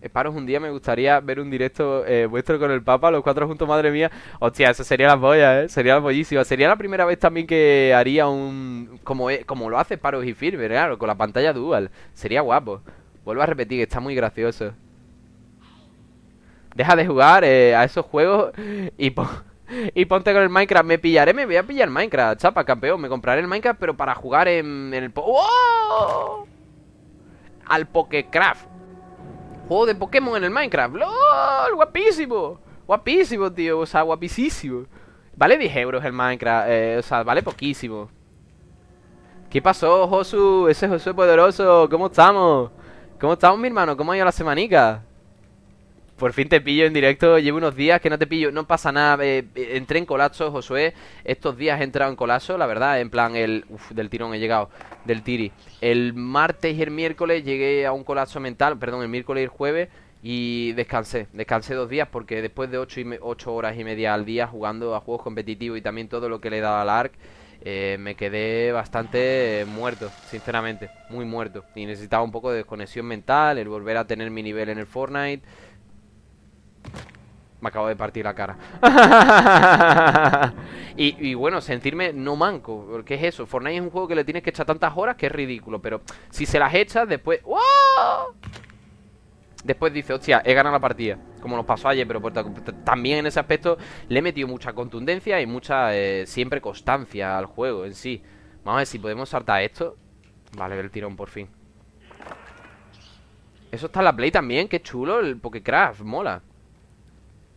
Esparos, un día me gustaría ver un directo eh, vuestro con el Papa, los cuatro juntos, madre mía. Hostia, eso sería la polla, ¿eh? Sería la pollísima. Sería la primera vez también que haría un... Como, como lo hace Paros y Firme, claro, con la pantalla dual. Sería guapo. Vuelvo a repetir está muy gracioso. Deja de jugar eh, a esos juegos y, y ponte con el Minecraft. Me pillaré, me voy a pillar Minecraft, chapa, campeón. Me compraré el Minecraft, pero para jugar en, el... ¡Oh! Al Pokecraft. Juego de Pokémon en el Minecraft. ¡Lol! ¡Guapísimo! Guapísimo, tío. O sea, guapísimo. Vale 10 euros el Minecraft. Eh, o sea, vale poquísimo. ¿Qué pasó, Josu? Ese Josu poderoso. ¿Cómo estamos? ¿Cómo estamos, mi hermano? ¿Cómo ha ido la semanica? Por fin te pillo en directo, llevo unos días que no te pillo, no pasa nada, eh, eh, entré en colapso, Josué, estos días he entrado en colapso, la verdad, en plan, el, uf, del tirón he llegado, del tiri. El martes y el miércoles llegué a un colapso mental, perdón, el miércoles y el jueves, y descansé, descansé dos días porque después de ocho, y horas y media al día jugando a juegos competitivos y también todo lo que le he dado al ARC, eh, me quedé bastante muerto, sinceramente, muy muerto. Y necesitaba un poco de desconexión mental, el volver a tener mi nivel en el Fortnite, me acabo de partir la cara. y, bueno, sentirme no manco. Porque es eso. Fortnite es un juego que le tienes que echar tantas horas que es ridículo. Pero si se las echas, después. Después dice, hostia, he ganado la partida. Como nos pasó ayer, pero también en ese aspecto le he metido mucha contundencia y mucha eh, siempre constancia al juego en sí. Vamos a ver si podemos saltar esto. Vale, el tirón por fin. Eso está en la Play también, qué chulo el Pokécraft, mola.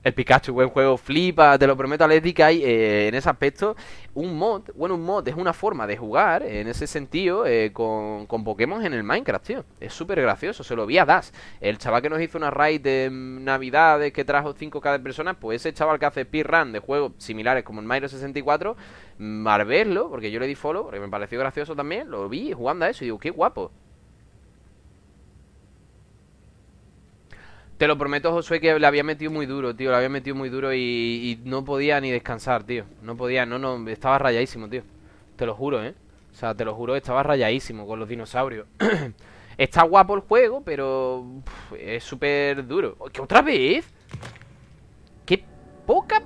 El Pikachu, buen juego, flipa, te lo prometo, Alex, que hay eh, en ese aspecto un mod. Bueno, un mod es una forma de jugar, en ese sentido, eh, con, con, Pokémon en el Minecraft, tío. Es súper gracioso, se lo vi a Das. El chaval que nos hizo una raid de Navidades que trajo 5k de personas, pues ese chaval que hace speedrun de juegos similares como el Mario 64, mm, al verlo, porque yo le di follow, porque me pareció gracioso también, lo vi jugando a eso y digo, qué guapo. Te lo prometo, Josué, que le había metido muy duro, tío. Le había metido muy duro y, no podía ni descansar, tío. No podía, no, no. Estaba rayadísimo, tío. Te lo juro, ¿eh? O sea, te lo juro, estaba rayadísimo con los dinosaurios. Está guapo el juego, pero es súper duro. ¿Qué otra vez? Qué poca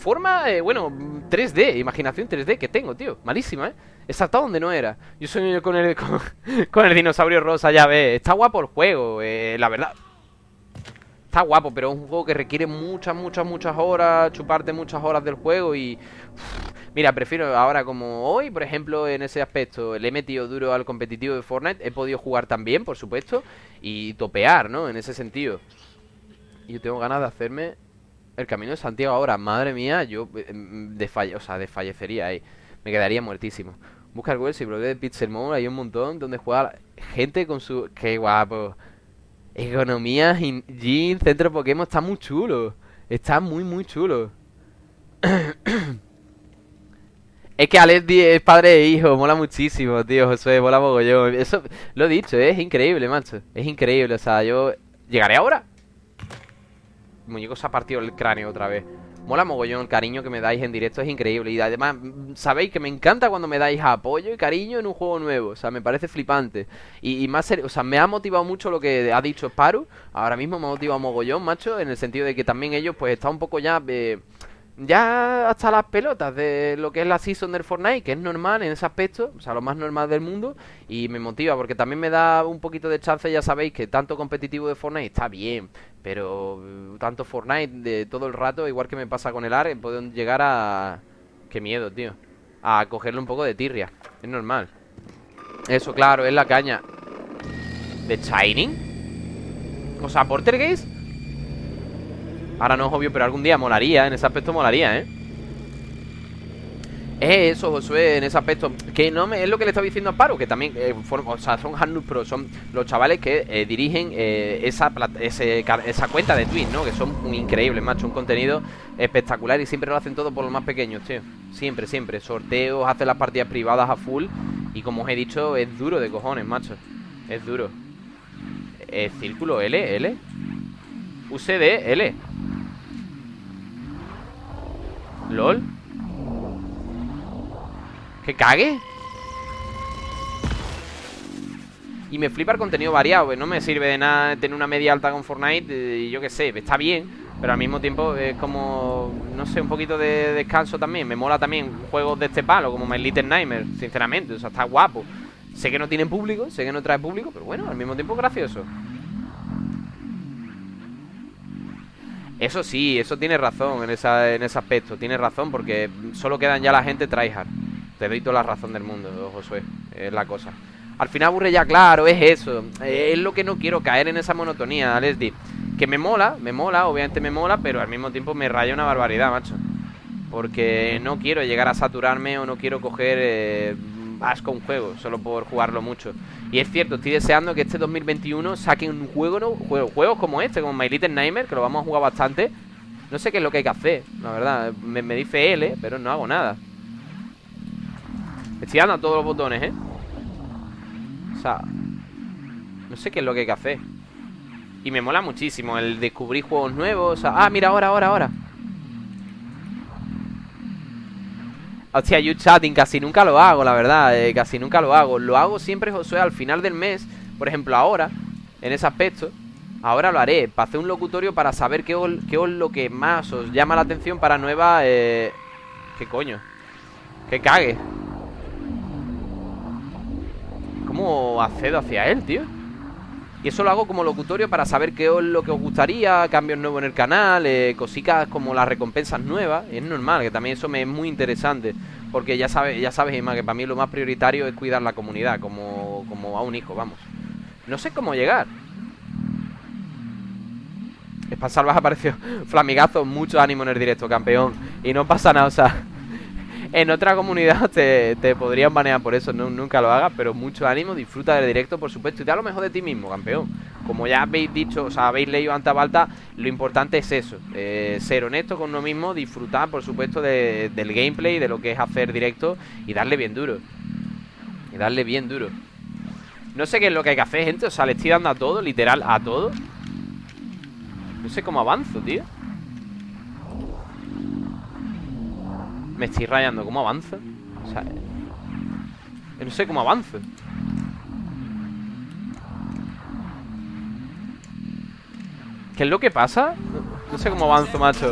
forma, bueno, 3D, imaginación 3D que tengo, tío. Malísima, ¿eh? He saltado donde no era. Yo soy con el, con, el dinosaurio rosa, ya ves. Está guapo el juego, eh, la verdad. Está guapo, pero es un juego que requiere muchas, muchas, muchas horas, chuparte muchas horas del juego y... mira, prefiero ahora como hoy, por ejemplo, en ese aspecto, le he metido duro al competitivo de Fortnite, he podido jugar también, por supuesto, y topear, ¿no? En ese sentido. Yo tengo ganas de hacerme el camino de Santiago ahora. Madre mía, yo eh, desfalle, o sea, desfallecería ahí. Me quedaría muertísimo. Busca el y blog de Pixelmon, hay un montón donde juega gente con su... ¡Qué guapo! Economía, Jin, Centro Pokémon, está muy chulo. Está muy, muy chulo. es que Alex es padre e hijo, mola muchísimo, tío, Josué, mola mogollón. Eso, lo he dicho, es increíble, macho. Es increíble, o sea, yo... ¿Llegaré ahora? El muñeco se ha partido el cráneo otra vez. Mola mogollón cariño que me dais en directo, es increíble. Y además, mm, sabéis que me encanta cuando me dais apoyo y cariño en un juego nuevo. O sea, me parece flipante. Y, más o sea, me ha motivado mucho lo que ha dicho Sparu. Ahora mismo me ha motivado mogollón, macho, en el sentido de que también ellos, pues, están un poco ya. Eh, ya hasta las pelotas de lo que es la season del Fortnite, que es normal en ese aspecto, o sea, lo más normal del mundo, y me motiva porque también me da un poquito de chance, ya sabéis que tanto competitivo de Fortnite está bien, pero uh, tanto Fortnite de todo el rato, igual que me pasa con el AR, pueden llegar a... Qué miedo, tío. A cogerle un poco de tirria, es normal. Eso, claro, es la caña. ¿De Shining? O sea, Portergeist Ahora no es obvio, pero algún día molaría, en ese aspecto molaría, ¿eh? Es eso, Josué, en ese aspecto. Que no me, es lo que le estaba diciendo a Paro Que también, eh, o sea, son Hardnut Pro Son los chavales que eh, dirigen eh, esa, cuenta de Twitch, ¿no? Que son increíbles, macho Un contenido espectacular Y siempre lo hacen todo por los más pequeños, tío. Siempre, siempre. Sorteos, hacen las partidas privadas a full Y como os he dicho, es duro de cojones, macho. Es duro. Eh, Círculo L, L UCD, L ¿Lol? ¿Que cague? Y me flipa el contenido variado No me sirve de nada tener una media alta con Fortnite eh, Y yo qué sé, está bien Pero al mismo tiempo es como No sé, un poquito de descanso también Me mola también juegos de este palo Como My Little Nightmare, sinceramente O sea, está guapo Sé que no tiene público, sé que no trae público Pero bueno, al mismo tiempo gracioso Eso sí, eso tiene razón en, esa, en ese aspecto. Tiene razón porque solo quedan ya la gente tryhard. Te doy toda la razón del mundo, Josué. Es la cosa. Al final aburre ya, claro, es eso. Es lo que no quiero caer en esa monotonía, Leslie. Que me mola, me mola, obviamente me mola, pero al mismo tiempo me raya una barbaridad, macho. Porque no quiero llegar a saturarme o no quiero coger eh, asco un juego, solo por jugarlo mucho. Y es cierto, estoy deseando que este 2021 saquen un juego, ¿no? juegos como este, como My Little Nightmare, que lo vamos a jugar bastante. No sé qué es lo que hay que hacer, la verdad. Me, me dice L, pero no hago nada. Estoy dando a todos los botones, ¿eh? O sea, no sé qué es lo que hay que hacer. Y me mola muchísimo el descubrir juegos nuevos. O sea, ah, mira, ahora, ahora, ahora. Hostia, you chatting casi nunca lo hago, la verdad, eh, casi nunca lo hago. Lo hago siempre, Josué, al final del mes. Por ejemplo, ahora, en ese aspecto, ahora lo haré. Para hacer un locutorio para saber qué, qué es lo que más os llama la atención para nueva... Eh... ¿Qué coño? Que cague. ¿Cómo accedo hacia él, tío? Y eso lo hago como locutorio para saber qué es lo que os gustaría, cambios nuevos en el canal, eh, cositas como las recompensas nuevas. Es normal, que también eso me es muy interesante. Porque ya sabes, ya sabes, Emma, que para mí lo más prioritario es cuidar la comunidad, como, como a un hijo, vamos. No sé cómo llegar. Salvas apareció flamigazo, mucho ánimo en el directo, campeón. Y no pasa nada, o sea en otra comunidad te, podrían banear por eso, nunca lo hagas, pero mucho ánimo, disfruta del directo, por supuesto, y da lo mejor de ti mismo, campeón. Como ya habéis dicho, o sea, habéis leído ante balta, lo importante es eso, eh, ser honesto con uno mismo, disfrutar, por supuesto, del gameplay, de lo que es hacer directo y darle bien duro. Y darle bien duro. No sé qué es lo que hay que hacer, gente, o sea, le estoy dando a todo, literal, a todo. No sé cómo avanzo, tío. Me estoy rayando. ¿Cómo avanza? O sea... No sé cómo avanza. ¿Qué es lo que pasa? No, sé cómo avanzo, macho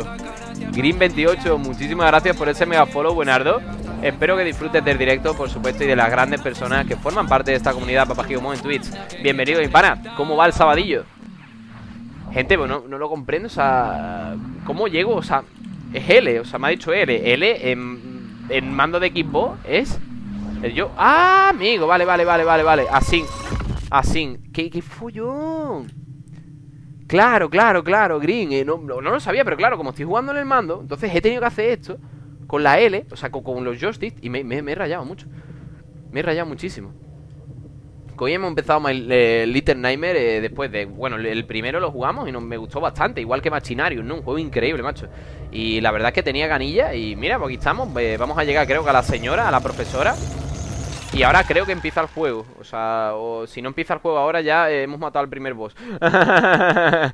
Green28, muchísimas gracias por ese mega follow, buenardo Espero que disfrutes del directo, por supuesto, y de las grandes personas que forman parte de esta comunidad Papagigomo en Twitch. Bienvenido, pana. ¿Cómo va el sabadillo? Gente, bueno, no lo comprendo, o sea, ¿cómo llego? O sea, es L, o sea, me ha dicho L. L en, mando de equipo es el yo. ¡Ah, amigo! Vale, vale, vale, vale, vale. Así. Así. ¿Qué, qué follón? Claro, claro, claro, Green. Eh, no, no, lo sabía, pero claro, como estoy jugando en el mando, entonces he tenido que hacer esto con la L, o sea, con, los joysticks, y me, me he rayado mucho. Me he rayado muchísimo. Hoy hemos empezado eh, Little Nightmare eh, después de... Bueno, el primero lo jugamos y nos, me gustó bastante, igual que Machinarium, ¿no? Un juego increíble, macho. Y la verdad es que tenía ganilla y mira, pues aquí estamos. Eh, vamos a llegar creo que a la señora, a la profesora. Y ahora creo que empieza el juego. O sea, o si no empieza el juego ahora ya hemos matado al primer boss.